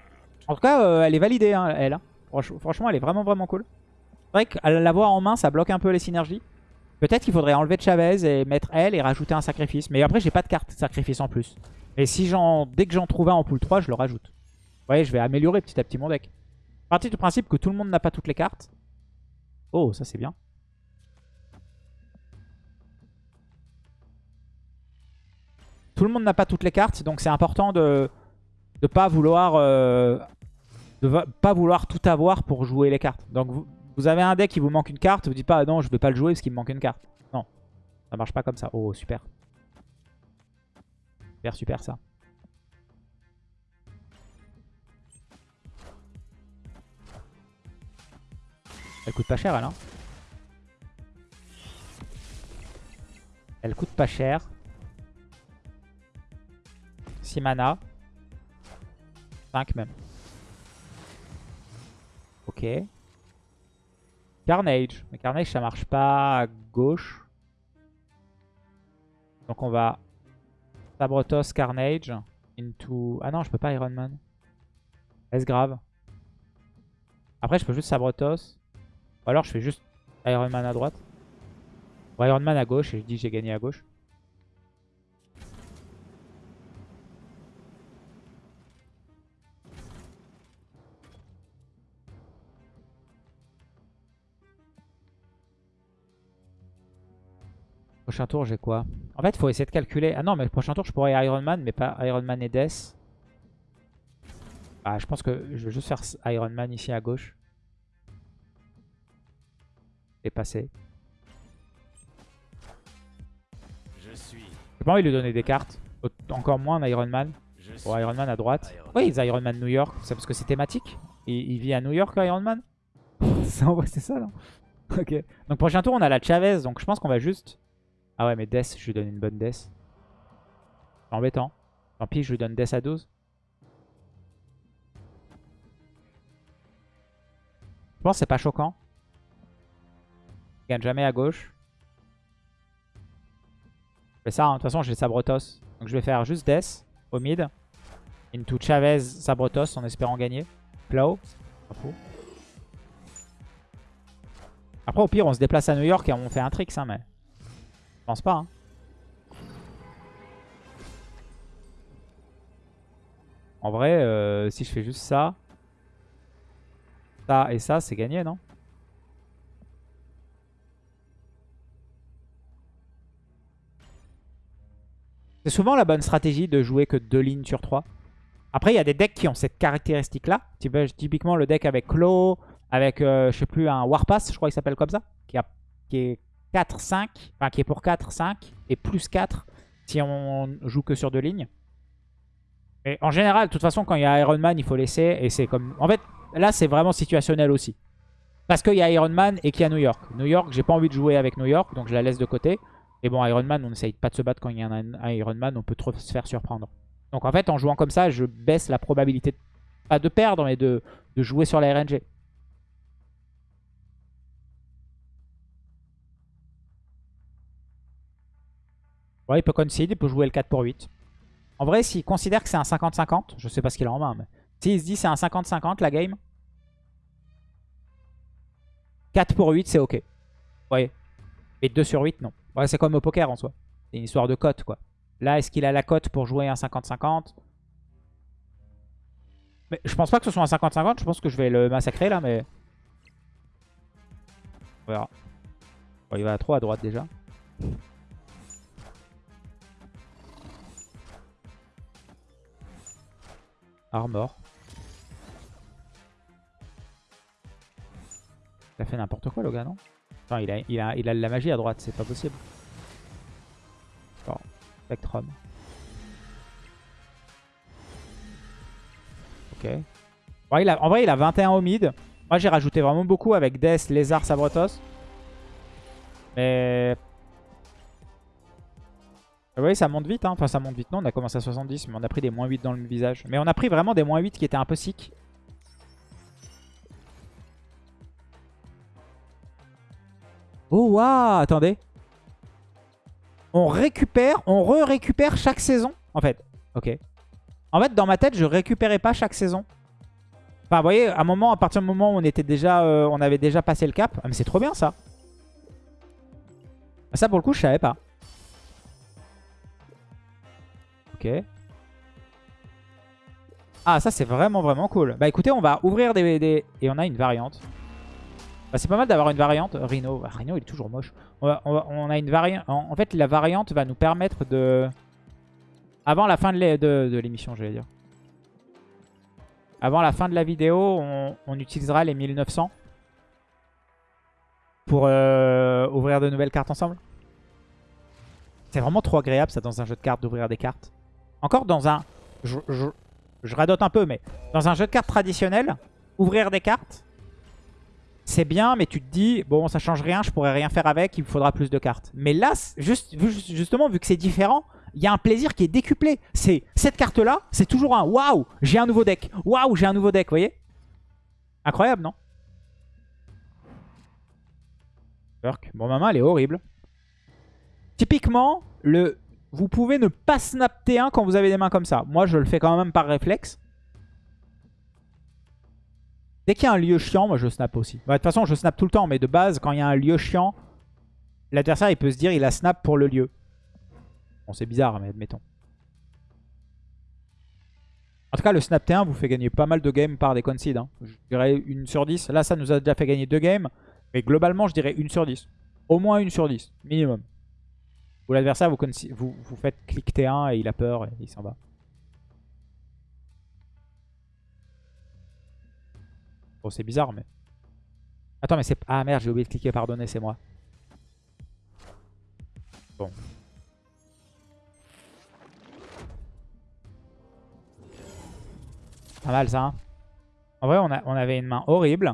[SPEAKER 1] En tout cas, euh, elle est validée, hein, elle. hein. Franch- franchement, elle est vraiment, vraiment cool. C'est vrai qu'à l'avoir en main, ça bloque un peu les synergies. Peut-être qu'il faudrait enlever Chavez et mettre elle et rajouter un sacrifice. Mais après, j'ai pas de carte sacrifice en plus. Et si j'en, dès que j'en trouve un en pool 3, je le rajoute. Vous voyez, je vais améliorer petit à petit mon deck. Partie du principe que tout le monde n'a pas toutes les cartes. Oh, ça c'est bien. Tout le monde n'a pas toutes les cartes, donc c'est important de ne pas vouloir euh, pas vouloir tout avoir pour jouer les cartes. Donc vous, vous avez un deck qui vous manque une carte, vous dites pas non je vais pas le jouer parce qu'il me manque une carte. Non, ça marche pas comme ça. Oh super. Super super ça. Elle coûte pas cher elle hein. Elle coûte pas cher. 6 mana. 5 même. Ok. Carnage. Mais Carnage, ça marche pas à gauche. Donc on va Sabrotos Carnage into... Ah non, je peux pas Iron Man. Est-ce grave? Après, je peux juste Sabrotos. Ou alors, je fais juste Iron Man à droite. Ou Iron Man à gauche et je dis j'ai gagné à gauche. Prochain tour, j'ai quoi En fait, il faut essayer de calculer. Ah non, mais le prochain tour, je pourrais Iron Man, mais pas Iron Man et Death. Ah, je pense que je vais juste faire Iron Man ici à gauche. Et passer.
[SPEAKER 2] Je suis.
[SPEAKER 1] J'ai pas envie de lui donner des cartes. Encore moins un Iron Man. Pour Iron Man à droite.
[SPEAKER 2] Iron
[SPEAKER 1] Oui, ils Iron Man New York. C'est parce que c'est thématique. Il, il vit à New York, Iron Man c'est ça, non? Ok. Donc prochain tour, on a la Chavez. Donc je pense qu'on va juste... Ah ouais, mais Death, je lui donne une bonne Death. C'est embêtant. Tant pis, je lui donne Death à 12. Je pense que c'est pas choquant. Il gagne jamais à gauche. Je fais ça, hein. de toute façon j'ai Sabrotos. Donc je vais faire juste Death au mid. Into Chavez, Sabrotos en espérant gagner. Plow. Pas fou. Après au pire on se déplace à New York et on fait un trick hein, mais... Pense pas. Hein. En vrai, euh, si je fais juste ça, ça et ça, c'est gagné, non? C'est souvent la bonne stratégie de jouer que deux lignes sur 3. Après, il y a des decks qui ont cette caractéristique-là. Typiquement, le deck avec Claw, avec, euh, je sais plus, un Warpass, je crois qu'il s'appelle comme ça, qui, a, qui est 4, 5, enfin qui est pour 4, 5, et plus 4 si on joue que sur deux lignes. Et en général, de toute façon, quand il y a Iron Man, il faut laisser, et c'est comme... En fait, là, c'est vraiment situationnel aussi. Parce qu'il y a Iron Man et qu'il y a New York. New York, j'ai pas envie de jouer avec New York, donc je la laisse de côté. Et bon, Iron Man, on essaye pas de se battre quand il y a un, Iron Man, on peut trop se faire surprendre. Donc en fait, en jouant comme ça, je baisse la probabilité, de, pas de perdre, mais de jouer sur la RNG. Ouais, il peut concede, il peut jouer le 4 pour 8. En vrai, s'il considère que c'est un 50-50, je sais pas ce qu'il a en main, mais s'il se dit c'est un 50-50 la game, 4 pour 8, c'est ok. Ouais. Et 2 sur 8, non. Ouais, c'est comme au poker en soi. C'est une histoire de cote, quoi. Là, est-ce qu'il a la cote pour jouer un 50-50 Mais je pense pas que ce soit un 50-50. Je pense que je vais le massacrer, là, mais... On verra. Bon, il va trop à droite, déjà. Armor. Il a fait n'importe quoi le gars, non? Il a, il, a, il a de la magie à droite, c'est pas possible. Bon, Spectrum. Ok. Il a, en vrai, il a 21 au mid. Moi, j'ai rajouté vraiment beaucoup avec Death, Lézard, Sabrotos. Mais... Vous voyez, ça monte vite. Hein. Enfin, ça monte vite. Non, on a commencé à 70, mais on a pris des moins 8 dans le visage. Mais on a pris vraiment des moins 8 qui étaient un peu sick. Oh, waouh Attendez. On récupère, on re-récupère chaque saison, en fait. Ok. En fait, dans ma tête, je récupérais pas chaque saison. Enfin, vous voyez, à un moment, à partir du moment où on était déjà, euh, on avait déjà passé le cap. Ah, mais c'est trop bien, ça. Ça, pour le coup, je savais pas. Ok. Ah, ça, c'est vraiment, vraiment cool. Bah, écoutez, on va ouvrir des... Et on a une variante. Bah, c'est pas mal d'avoir une variante. Rhino, ah, Rhino il est toujours moche. On, a une variante. En, fait, la variante va nous permettre de... Avant la fin de l'é- de, de l'émission, j'allais dire. Avant la fin de la vidéo, on, on utilisera les 1900 pour euh, ouvrir de nouvelles cartes ensemble. C'est vraiment trop agréable ça dans un jeu de cartes d'ouvrir des cartes. Encore dans un... Je, radote un peu, mais dans un jeu de cartes traditionnel, ouvrir des cartes, c'est bien, mais tu te dis, bon, ça change rien, je pourrais rien faire avec, il me faudra plus de cartes. Mais là, juste, justement, vu que c'est différent, il y a un plaisir qui est décuplé. C'est cette carte-là, c'est toujours un waouh, j'ai un nouveau deck. Waouh, j'ai un nouveau deck, vous voyez? Incroyable, non? Bon, ma main, elle est horrible. Typiquement, le... vous pouvez ne pas snap T1 quand vous avez des mains comme ça. Moi, je le fais quand même par réflexe. Dès qu'il y a un lieu chiant, moi je snap aussi. Bah, de toute façon, je snap tout le temps, mais de base, quand il y a un lieu chiant, l'adversaire il peut se dire il a snap pour le lieu. Bon, c'est bizarre, mais admettons. En tout cas, le snap T1 vous fait gagner pas mal de games par des concedes. Hein. Je dirais une sur 10. Là, ça nous a déjà fait gagner deux games. Mais globalement, je dirais une sur 10. Au moins une sur 10, minimum. Ou l'adversaire, vous, faites clic T1 et il a peur et il s'en va. Bon, c'est bizarre, mais... Attends, mais c'est... Ah merde, j'ai oublié de cliquer pardonnez, c'est moi. Bon. Pas mal ça. Hein. en vrai, on avait une main horrible.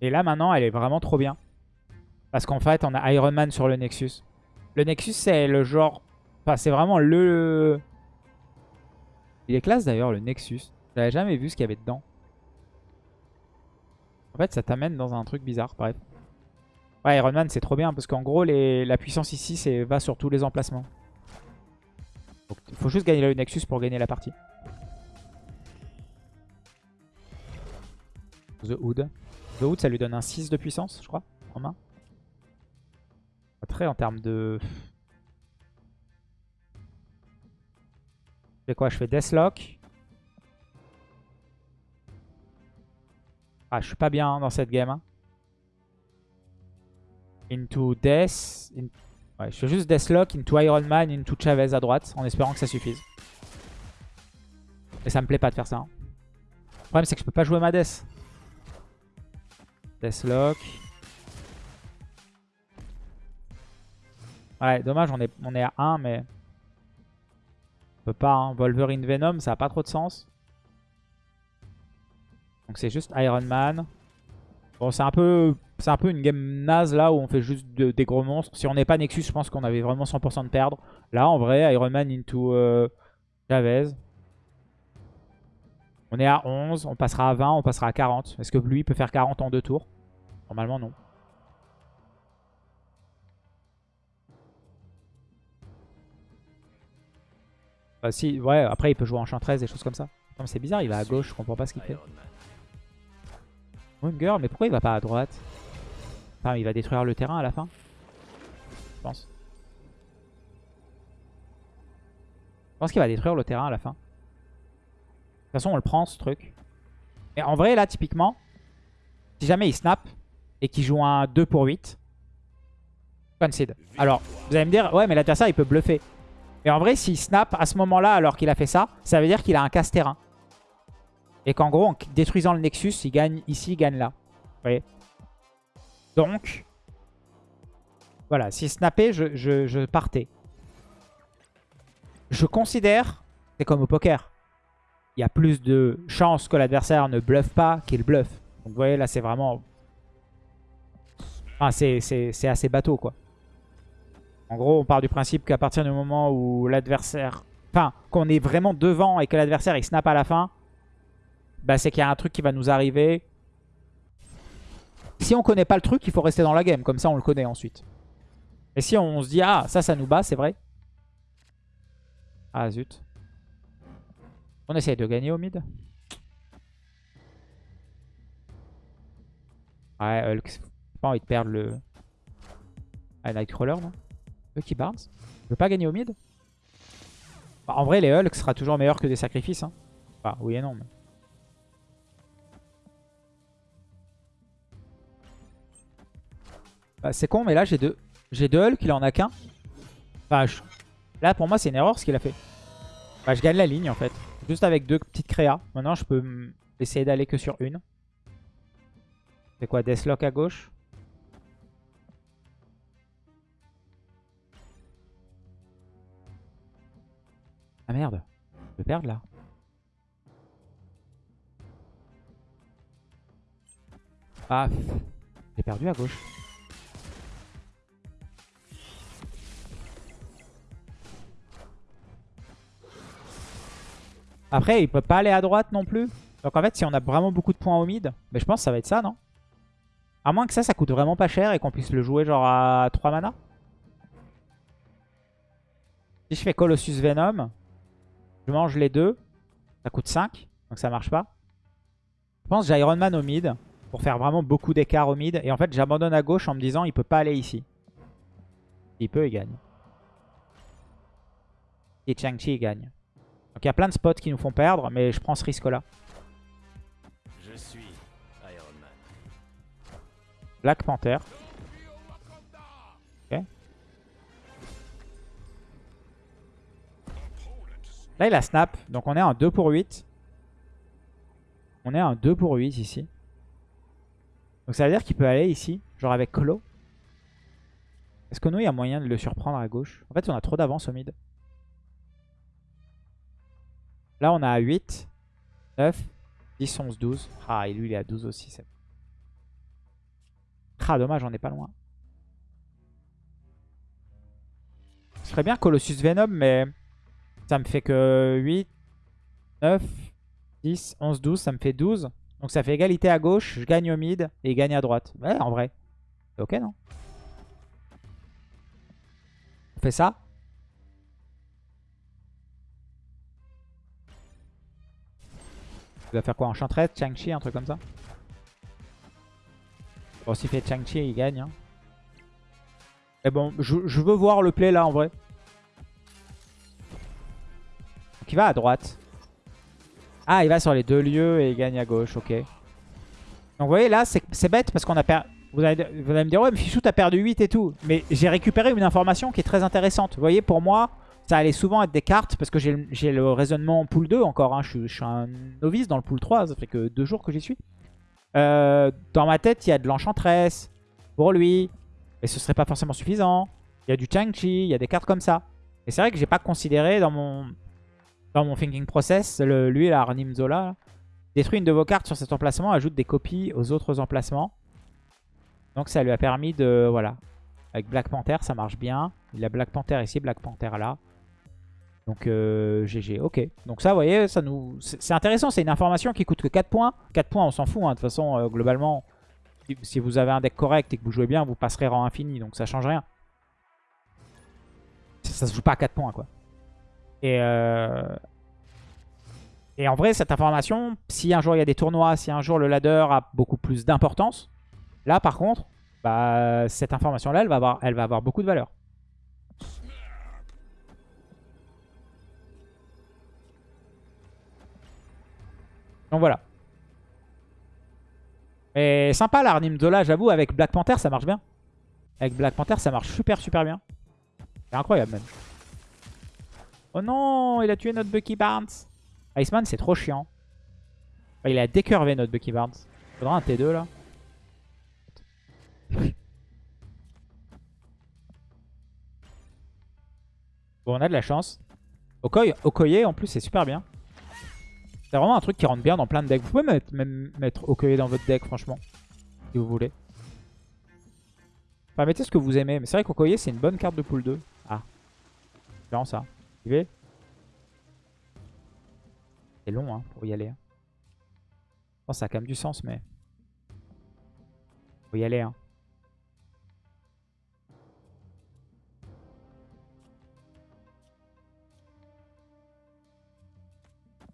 [SPEAKER 1] Et là, maintenant, elle est vraiment trop bien. Parce qu'en fait, on a Iron Man sur le Nexus. Le Nexus, c'est le genre... Enfin, c'est vraiment le... Il est classe d'ailleurs, le Nexus. J'avais jamais vu ce qu'il y avait dedans. En fait, ça t'amène dans un truc bizarre, bref. Ouais, Iron Man, c'est trop bien. Parce qu'en gros, la puissance ici, va sur tous les emplacements. il faut juste gagner le Nexus pour gagner la partie. The Hood. The Hood, ça lui donne un 6 de puissance, je crois, en main. Après, en termes de... Je fais quoi? Je fais Deathlock. Ah, je suis pas bien dans cette game. Hein. Into Death. Ouais, je fais juste Deathlock, into Iron Man, into Chavez à droite, en espérant que ça suffise. Et ça me plaît pas de faire ça. Hein. Le problème, c'est que je peux pas jouer ma Death. Deathlock. Ouais, dommage, on est, on est à 1, mais... On peut pas, hein. Wolverine Venom, ça a pas trop de sens. Donc c'est juste Iron Man. Bon, c'est un peu c'est un peu une game naze là où on fait juste des gros monstres. Si on n'est pas Nexus, je pense qu'on avait vraiment 100% de perdre. Là, en vrai, Iron Man into euh, Chavez. On est à 11, on passera à 20, on passera à 40. Est-ce que lui peut faire 40 en deux tours? Normalement, non. Bah, si, ouais, après il peut jouer en 13 des choses comme ça. c'est bizarre, il va à gauche, je comprends pas ce qu'il fait. Mais pourquoi il va pas à droite? Enfin, il va détruire le terrain à la fin Je pense. Je pense qu'il va détruire le terrain à la fin. De toute façon, on le prend, ce truc. Et en vrai, là, typiquement, si jamais il snap et qu'il joue un 2 pour 8, concede. Alors, vous allez me dire, ouais, mais l'adversaire, il peut bluffer. Mais en vrai, s'il snap à ce moment-là, alors qu'il a fait ça, ça veut dire qu'il a un casse-terrain. Et qu'en gros, en détruisant le Nexus, il gagne ici, il gagne là. Vous voyez Donc, voilà, s'il snappait, je, je partais. Je considère, c'est comme au poker, il y a plus de chances que l'adversaire ne bluffe pas qu'il bluffe. Donc vous voyez, là, c'est vraiment... Enfin, c'est assez bateau, quoi. En gros, on part du principe qu'à partir du moment où l'adversaire... Enfin, qu'on est vraiment devant et que l'adversaire, il snap à la fin, bah, c'est qu'il y a un truc qui va nous arriver. Si on connaît pas le truc, il faut rester dans la game. Comme ça, on le connaît ensuite. Et si on se dit, ah, ça, ça nous bat, c'est vrai. Ah, zut. On essaye de gagner au mid. Ouais, Hulk. pas envie de perdre le... Ah, Nightcrawler, non? Lucky Barnes. Je veux pas gagner au mid bah, En vrai, les Hulk sera toujours meilleur que des sacrifices. Hein. Bah, oui et non, mais... Bah, c'est con, mais là, j'ai deux, j'ai deux Hulk, il en a qu'un. Enfin, là, pour moi, c'est une erreur ce qu'il a fait. Bah, je gagne la ligne, en fait. Juste avec deux petites créas. Maintenant, je peux Essayer d'aller que sur une. C'est quoi Deathlock à gauche? Ah merde. Je vais perdre là. Ah. J'ai perdu à gauche. Après, il peut pas aller à droite non plus. Donc en fait, si on a vraiment beaucoup de points au mid, mais je pense que ça va être ça, non? À moins que ça, ça coûte vraiment pas cher et qu'on puisse le jouer genre à 3 mana. Si je fais Colossus Venom, je mange les deux. Ça coûte 5, donc ça marche pas. Je pense que j'ai Iron Man au mid pour faire vraiment beaucoup d'écart au mid. Et en fait, j'abandonne à gauche en me disant il peut pas aller ici. Il peut, il gagne. Et Chang-Chi, il gagne. Donc il y a plein de spots qui nous font perdre, mais je prends ce risque-là.
[SPEAKER 2] Je suis Iron Man.
[SPEAKER 1] Black Panther. Là, il a snap. Donc on est en 2 pour 8. On est en 2 pour 8 ici. Donc ça veut dire qu'il peut aller ici, genre avec Clo. Est-ce que nous, il y a moyen de le surprendre à gauche? En fait, on a trop d'avance au mid. Là, on a 8, 9, 10, 11, 12. Ah, et lui, il est à 12 aussi. Ah, dommage, on est pas loin. Ce serait bien Colossus Venom, mais ça me fait que 8, 9, 10, 11, 12. Ça me fait 12. Donc ça fait égalité à gauche. Je gagne au mid et il gagne à droite. Ouais, en vrai. C'est ok, non? On fait ça? Il va faire quoi Enchantress, Chang-Chi, un truc comme ça? Bon, s'il fait Chang-Chi, il gagne. Hein. Mais bon, je, veux voir le play là en vrai. Va à droite. Ah, il va sur les deux lieux et il gagne à gauche, ok. Donc vous voyez là, c'est bête parce qu'on a perdu... Vous allez, vous me dire, ouais, mais Fichou, t'as perdu 8 et tout. Mais j'ai récupéré une information qui est très intéressante. Vous voyez, pour moi, ça allait souvent être des cartes parce que j'ai le raisonnement en pool 2 encore. Hein. Je, suis un novice dans le pool 3, ça fait que deux jours que j'y suis. Euh, dans ma tête, il y a de l'enchantress pour lui. Mais ce serait pas forcément suffisant. Il y a du Chang-Chi, il y a des cartes comme ça. Et c'est vrai que j'ai pas considéré dans mon, dans mon thinking process, le, lui, là, Arnim Zola, détruit une de vos cartes sur cet emplacement, ajoute des copies aux autres emplacements. Donc ça lui a permis de... Voilà. Avec Black Panther, ça marche bien. Il a Black Panther ici, Black Panther là. Donc euh, GG, ok. Donc ça, vous voyez, ça nous, c'est intéressant. C'est une information qui coûte que 4 points. 4 points, on s'en fout. Hein. De toute façon, euh, globalement, si vous avez un deck correct et que vous jouez bien, vous passerez rang infini. Donc ça change rien. Ça, se joue pas à 4 points, quoi. Et, euh... et en vrai, cette information, si un jour il y a des tournois, si un jour le ladder a beaucoup plus d'importance, là par contre, bah, cette information-là, elle, va avoir, elle va avoir beaucoup de valeur. Donc voilà. Et sympa l'arnim Zola, j'avoue, avec Black Panther, ça marche bien. Avec Black Panther, ça marche super super bien. C'est incroyable même. Oh non, il a tué notre Bucky Barnes. Iceman, c'est trop chiant. il a décurvé notre Bucky Barnes. Faudra un T2 là. Bon, on a de la chance. Okoye, en plus, c'est super bien. C'est vraiment un truc qui rentre bien dans plein de decks. Vous pouvez mettre, même mettre Okoye dans votre deck, franchement. Si vous voulez. Enfin, mettez ce que vous aimez. Mais c'est vrai qu'Okoye, c'est une bonne carte de pool 2. Ah. C'est vraiment ça. C'est long hein, pour y aller. Hein. Pense que ça a quand même du sens, mais... Faut y aller. Hein.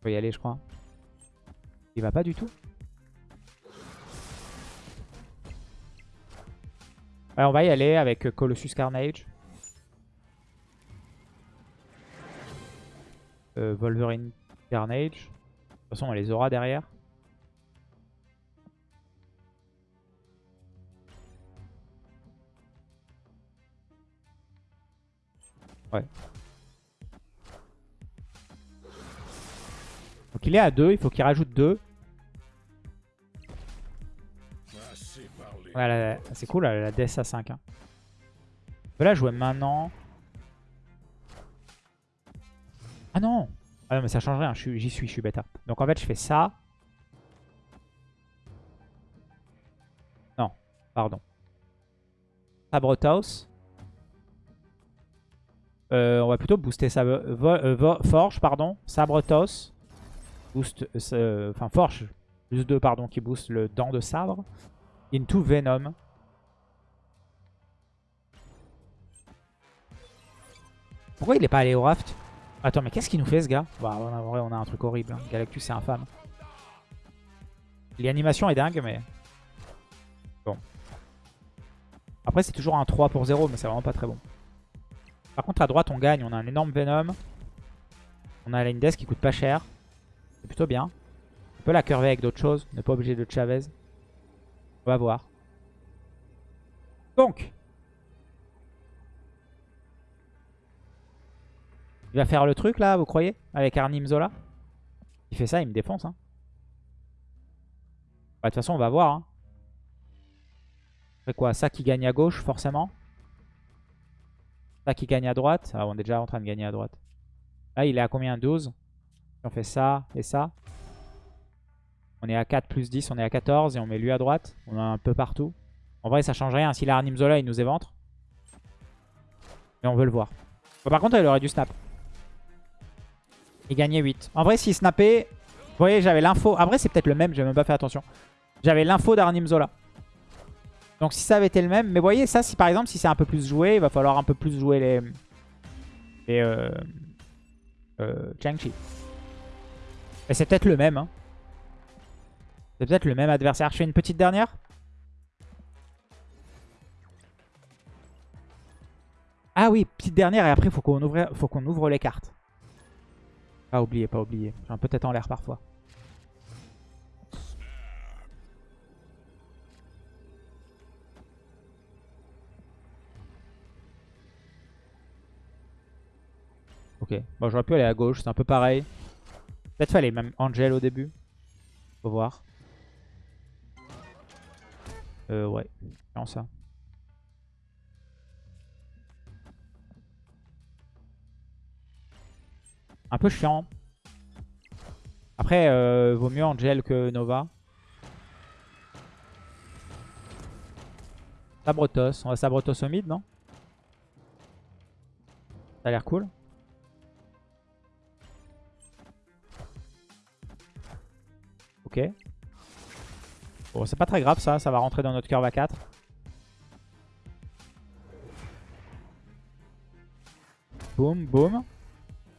[SPEAKER 1] Faut y aller, je crois. Il va pas du tout? on va y aller avec Colossus Carnage. Euh, Wolverine Carnage. De toute façon, on les aura derrière. Ouais. Donc il est à 2, il faut qu'il rajoute 2. Ouais, la- c'est cool, elle a la DS à 5. Hein. Je peux la jouer maintenant. Ah non Ah non, mais ça change rien, j'y suis, je suis bêta. Donc en fait, je fais ça. Non, pardon. Sabretos. Euh, on va plutôt booster sa vo- euh, Forge, pardon. Sabretos. Boost, euh, enfin Forge, plus 2, pardon, qui booste le dent de sabre. Into Venom. Pourquoi il est pas allé au raft? Attends, mais qu'est-ce qu'il nous fait ce gars Bah, en vrai, on a un truc horrible. hein. Galactus, c'est infâme. L'animation est dingue, mais... Bon. Après, c'est toujours un 3 pour 0, mais c'est vraiment pas très bon. Par contre, à droite, on gagne. On a un énorme Venom. On a la Indes qui coûte pas cher. C'est plutôt bien. On peut la curver avec d'autres choses. On n'est pas obligé de Chavez. On va voir. Donc. Il va faire le truc là, vous croyez Avec Arnim Zola? Il fait ça, il me défonce. Hein. Bah, De toute façon, on va voir. Hein. Quoi Ça qui gagne à gauche, forcément? Ça qui gagne à droite. Ah, on est déjà en train de gagner à droite. Là, il est à combien? 12 Si on fait ça et ça. On est à 4 plus 10, on est à 14 et on met lui à droite. On a un peu partout. En vrai, ça change rien. S'il a Arnim Zola, il nous éventre. Mais on veut le voir. Bon, par contre, il aurait dû snap. Il gagnait 8. En vrai, s'il snappait... Vous voyez, j'avais l'info. Après, c'est peut-être le même, j'ai même pas fait attention. J'avais l'info d'Arnim Zola. Donc si ça avait été le même... Mais vous voyez, ça, si par exemple, si c'est un peu plus joué, il va falloir un peu plus jouer les... Les... Euh... Euh... Chang-Chi. Et c'est peut-être le même, hein. C'est peut-être le même adversaire. Je fais une petite dernière Ah oui, petite dernière et après, faut qu'on ouvre, faut qu'on ouvre les cartes. Pas oublier, pas oublier. J'ai un peu en l'air parfois. Ok, bon j'aurais pu aller à gauche, c'est un peu pareil. Peut-être fallait même Angel au début. Faut voir. Euh ouais, non ça. Un peu chiant. Après, euh, vaut mieux Angel que Nova. Sabretos. On va Sabretos au mid, non? Ça a l'air cool. Ok. Bon, c'est pas très grave ça. Ça va rentrer dans notre curve à 4. Boum, boum.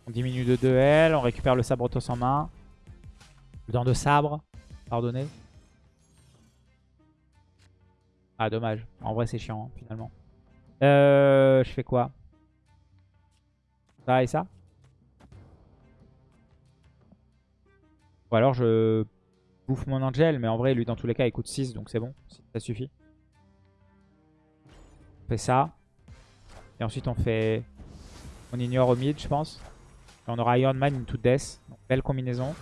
[SPEAKER 1] On diminue de 2L, on récupère le sabretos en main. Le dent de sabre, pardonnez. Ah dommage, en vrai c'est chiant hein, finalement. Euh, je fais quoi? Ça et ça? Ou alors je bouffe mon Angel, mais en vrai lui dans tous les cas il coûte 6 donc c'est bon, ça suffit. On fait ça. Et ensuite on fait... On ignore au mid je pense. On aura Iron Man into Death. Belle combinaison.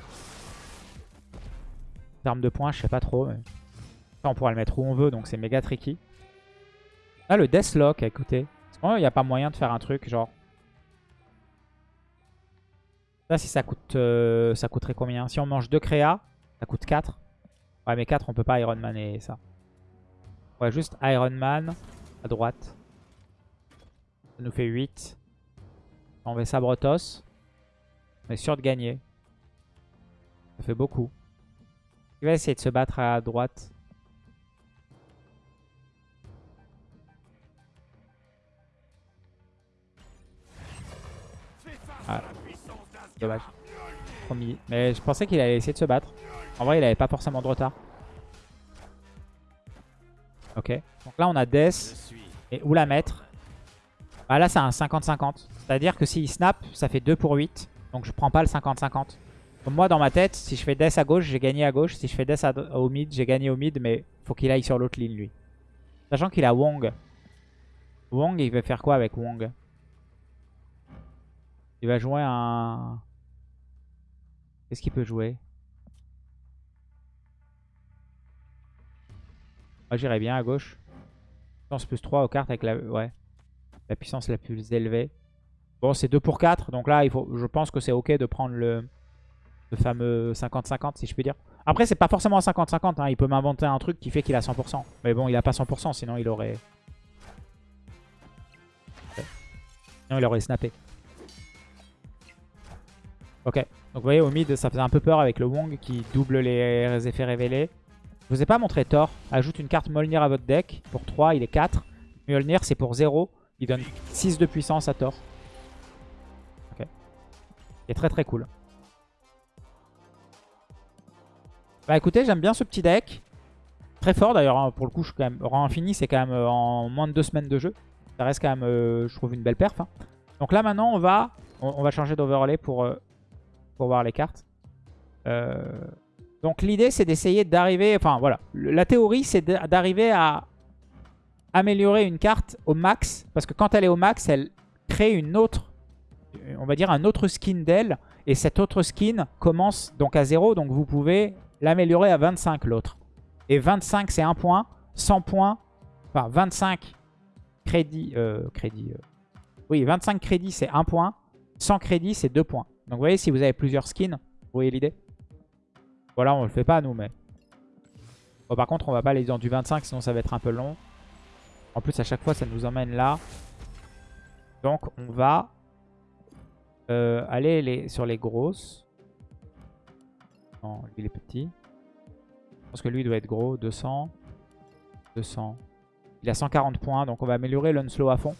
[SPEAKER 1] Arme de poing, je sais pas trop. On pourra le mettre où on veut, donc c'est méga tricky. Ah, le Deathlock, écoutez. Qu'il n'y a pas moyen de faire un truc, genre... Là, si ça coûte... euh, ça coûterait combien Si on mange 2 créas, ça coûte 4. Ouais, mais 4, on peut pas Iron Man et ça. Ouais, juste Iron Man à droite. Ça nous fait 8. On met Sabretos. On est sûr de gagner. Ça fait beaucoup. Il va essayer de se battre à droite. Ah, dommage. Promis. Mais je pensais qu'il allait essayer de se battre. En vrai, il avait pas forcément de retard. Ok. Donc là, on a Death. Et où la mettre Bah là c'est un 50-50. C'est-à-dire que s'il snap, ça fait 2 pour 8. Donc je prends pas le 50-50. Comme moi dans ma tête, si je fais Death à gauche, j'ai gagné à gauche. Si je fais Death au mid, j'ai gagné au mid. Mais faut qu'il aille sur l'autre ligne lui. Sachant qu'il a Wong. Wong, il va faire quoi avec Wong? Il va jouer un... Qu'est-ce qu'il peut jouer? Moi, j'irais bien à gauche. Puissance plus 3 aux cartes avec la, ouais, la puissance la plus élevée. Bon, c'est 2 pour 4. Donc là, il faut, je pense que c'est OK de prendre le, fameux 50-50, si je puis dire. Après, c'est pas forcément 50-50. Hein. Il peut m'inventer un truc qui fait qu'il a 100%. Mais bon, il a pas 100%, sinon il aurait... Sinon, il aurait snappé. Ok. Donc, vous voyez, au mid, ça faisait un peu peur avec le Wong qui double les effets révélés. Je vous ai pas montré Thor. Ajoute une carte Molnir à votre deck. Pour 3, il est 4. Mjolnir, c'est pour 0. Il donne 6 de puissance à Thor. Est très très cool. Bah écoutez, j'aime bien ce petit deck. Très fort d'ailleurs, hein. pour le coup, je suis quand même... Rang infini, c'est quand même euh, en moins de 2 semaines de jeu. Ça reste quand même, euh, je trouve, une belle perf. hein. Donc là, maintenant, on va, on, va changer d'overlay pour, euh, pour voir les cartes. Donc l'idée, c'est d'essayer d'arriver... Enfin, voilà. La théorie, c'est d'a- d'arriver à améliorer une carte au max. Parce que quand elle est au max, elle crée une autre... On va dire un autre skin d'elle. Et cette autre skin commence donc à 0. Donc vous pouvez l'améliorer à 25 l'autre. Et 25, c'est 1 point. 100 points... Enfin, 25 crédits... Euh, crédits... euh, oui, 25 crédits, c'est 1 point. 100 crédits, c'est 2 points. Donc vous voyez, si vous avez plusieurs skins, vous voyez l'idée? Voilà, on le fait pas nous, mais... Bon, par contre, on va pas aller dans du 25, sinon ça va être un peu long. En plus, à chaque fois, ça nous emmène là. Donc, on va euh, aller les, sur les grosses. Non, lui, il est petit. Je pense que lui, il doit être gros. 200. 200. Il a 140 points, donc on va améliorer l'unslow à fond.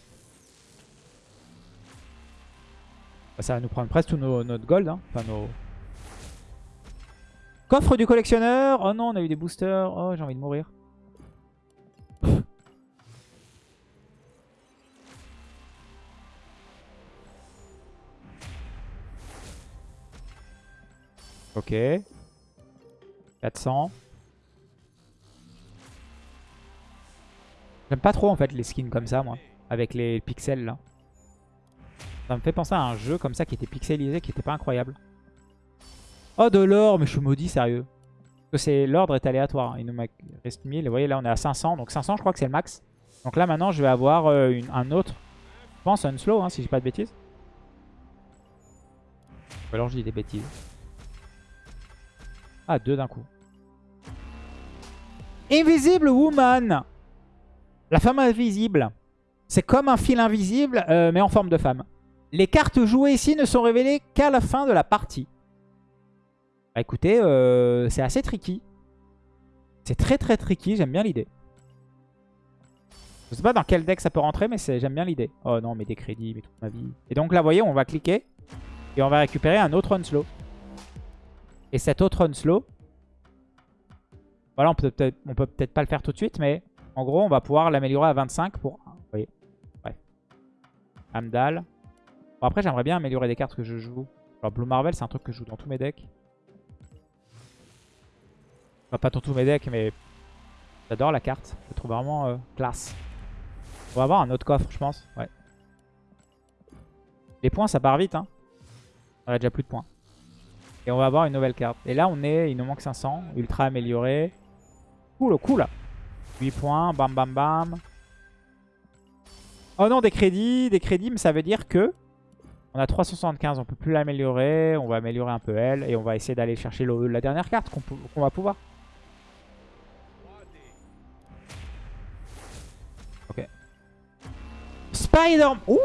[SPEAKER 1] Bah, Ça va nous prendre presque tout nos, notre gold. Hein. Nos... Coffre du collectionneur. Oh non, on a eu des boosters. Oh, j'ai envie de mourir. Ok. 400. J'aime pas trop en fait les skins comme ça, moi. Avec les pixels là. Ça me fait penser à un jeu comme ça qui était pixelisé, qui était pas incroyable. Oh, de l'or, mais je suis maudit, sérieux. Parce que l'ordre est aléatoire. hein. Il nous reste 1000. Vous voyez, là, on est à 500. Donc 500, je crois que c'est le max. Donc là, maintenant, je vais avoir euh, un autre. Je pense un slow, hein, si j'ai pas de bêtises. Ou alors je dis des bêtises. Ah, deux d'un coup. Invisible Woman La femme invisible. C'est comme un fil invisible, euh, mais en forme de femme. Les cartes jouées ici ne sont révélées qu'à la fin de la partie. Bah écoutez, euh, c'est assez tricky. C'est très très tricky, j'aime bien l'idée. Je sais pas dans quel deck ça peut rentrer, mais j'aime bien l'idée. Oh non, mais des crédits, mais toute ma vie. Et donc là, vous voyez, on va cliquer. Et on va récupérer un autre Unslow. Et cet autre Unslow, voilà, on peut peut-être pas le faire tout de suite, mais en gros, on va pouvoir l'améliorer à 25 pour... Vous voyez, bref. Amdal. Bon, après, j'aimerais bien améliorer des cartes que je joue. Alors, Blue Marvel, c'est un truc que je joue dans tous mes decks. Enfin, pas dans tous mes decks, mais j'adore la carte. Je la trouve vraiment euh, classe. On va avoir un autre coffre, je pense. Ouais. Les points, ça part vite. Hein. On a déjà plus de points. Et on va avoir une nouvelle carte. Et là, on est, il nous manque 500. Ultra amélioré. Cool, cool. 8 points, bam, bam, bam. Oh non, des crédits, des crédits, mais ça veut dire que on a 375, on peut plus l'améliorer. On va améliorer un peu elle. Et on va essayer d'aller chercher la dernière carte qu'on va pouvoir. Ok. Spider... Ouh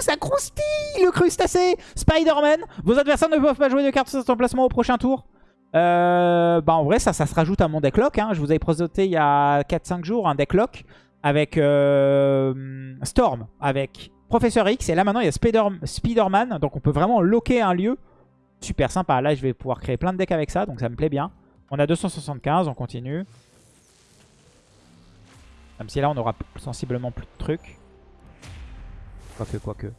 [SPEAKER 1] Ça croustille le crustacé Spider-Man Vos adversaires ne peuvent pas jouer de cartes sur cet emplacement au prochain tour. Euh, bah en vrai, ça, ça se rajoute à mon deck lock. hein. Je vous avais présenté il y a 4-5 jours un deck lock avec euh, Storm, avec Professeur X. Et là maintenant, il y a Spider- Spider-Man. donc on peut vraiment locker un lieu. Super sympa. Là, je vais pouvoir créer plein de decks avec ça. Donc ça me plaît bien. On a 275, on continue. Même si là, on aura sensiblement plus de trucs. Quoique, quoique.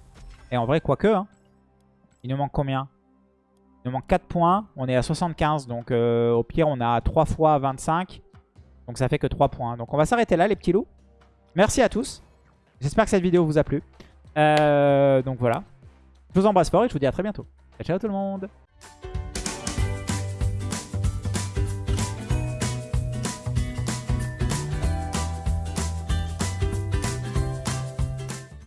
[SPEAKER 1] Et en vrai, quoique, hein. Il nous manque combien? Il nous manque 4 points. On est à 75. Donc euh, au pire, on a 3 fois 25. Donc ça fait que 3 points. Donc on va s'arrêter là, les petits loups. Merci à tous. J'espère que cette vidéo vous a plu. Euh, donc voilà. Je vous embrasse fort et je vous dis à très bientôt. Ciao, ciao tout le monde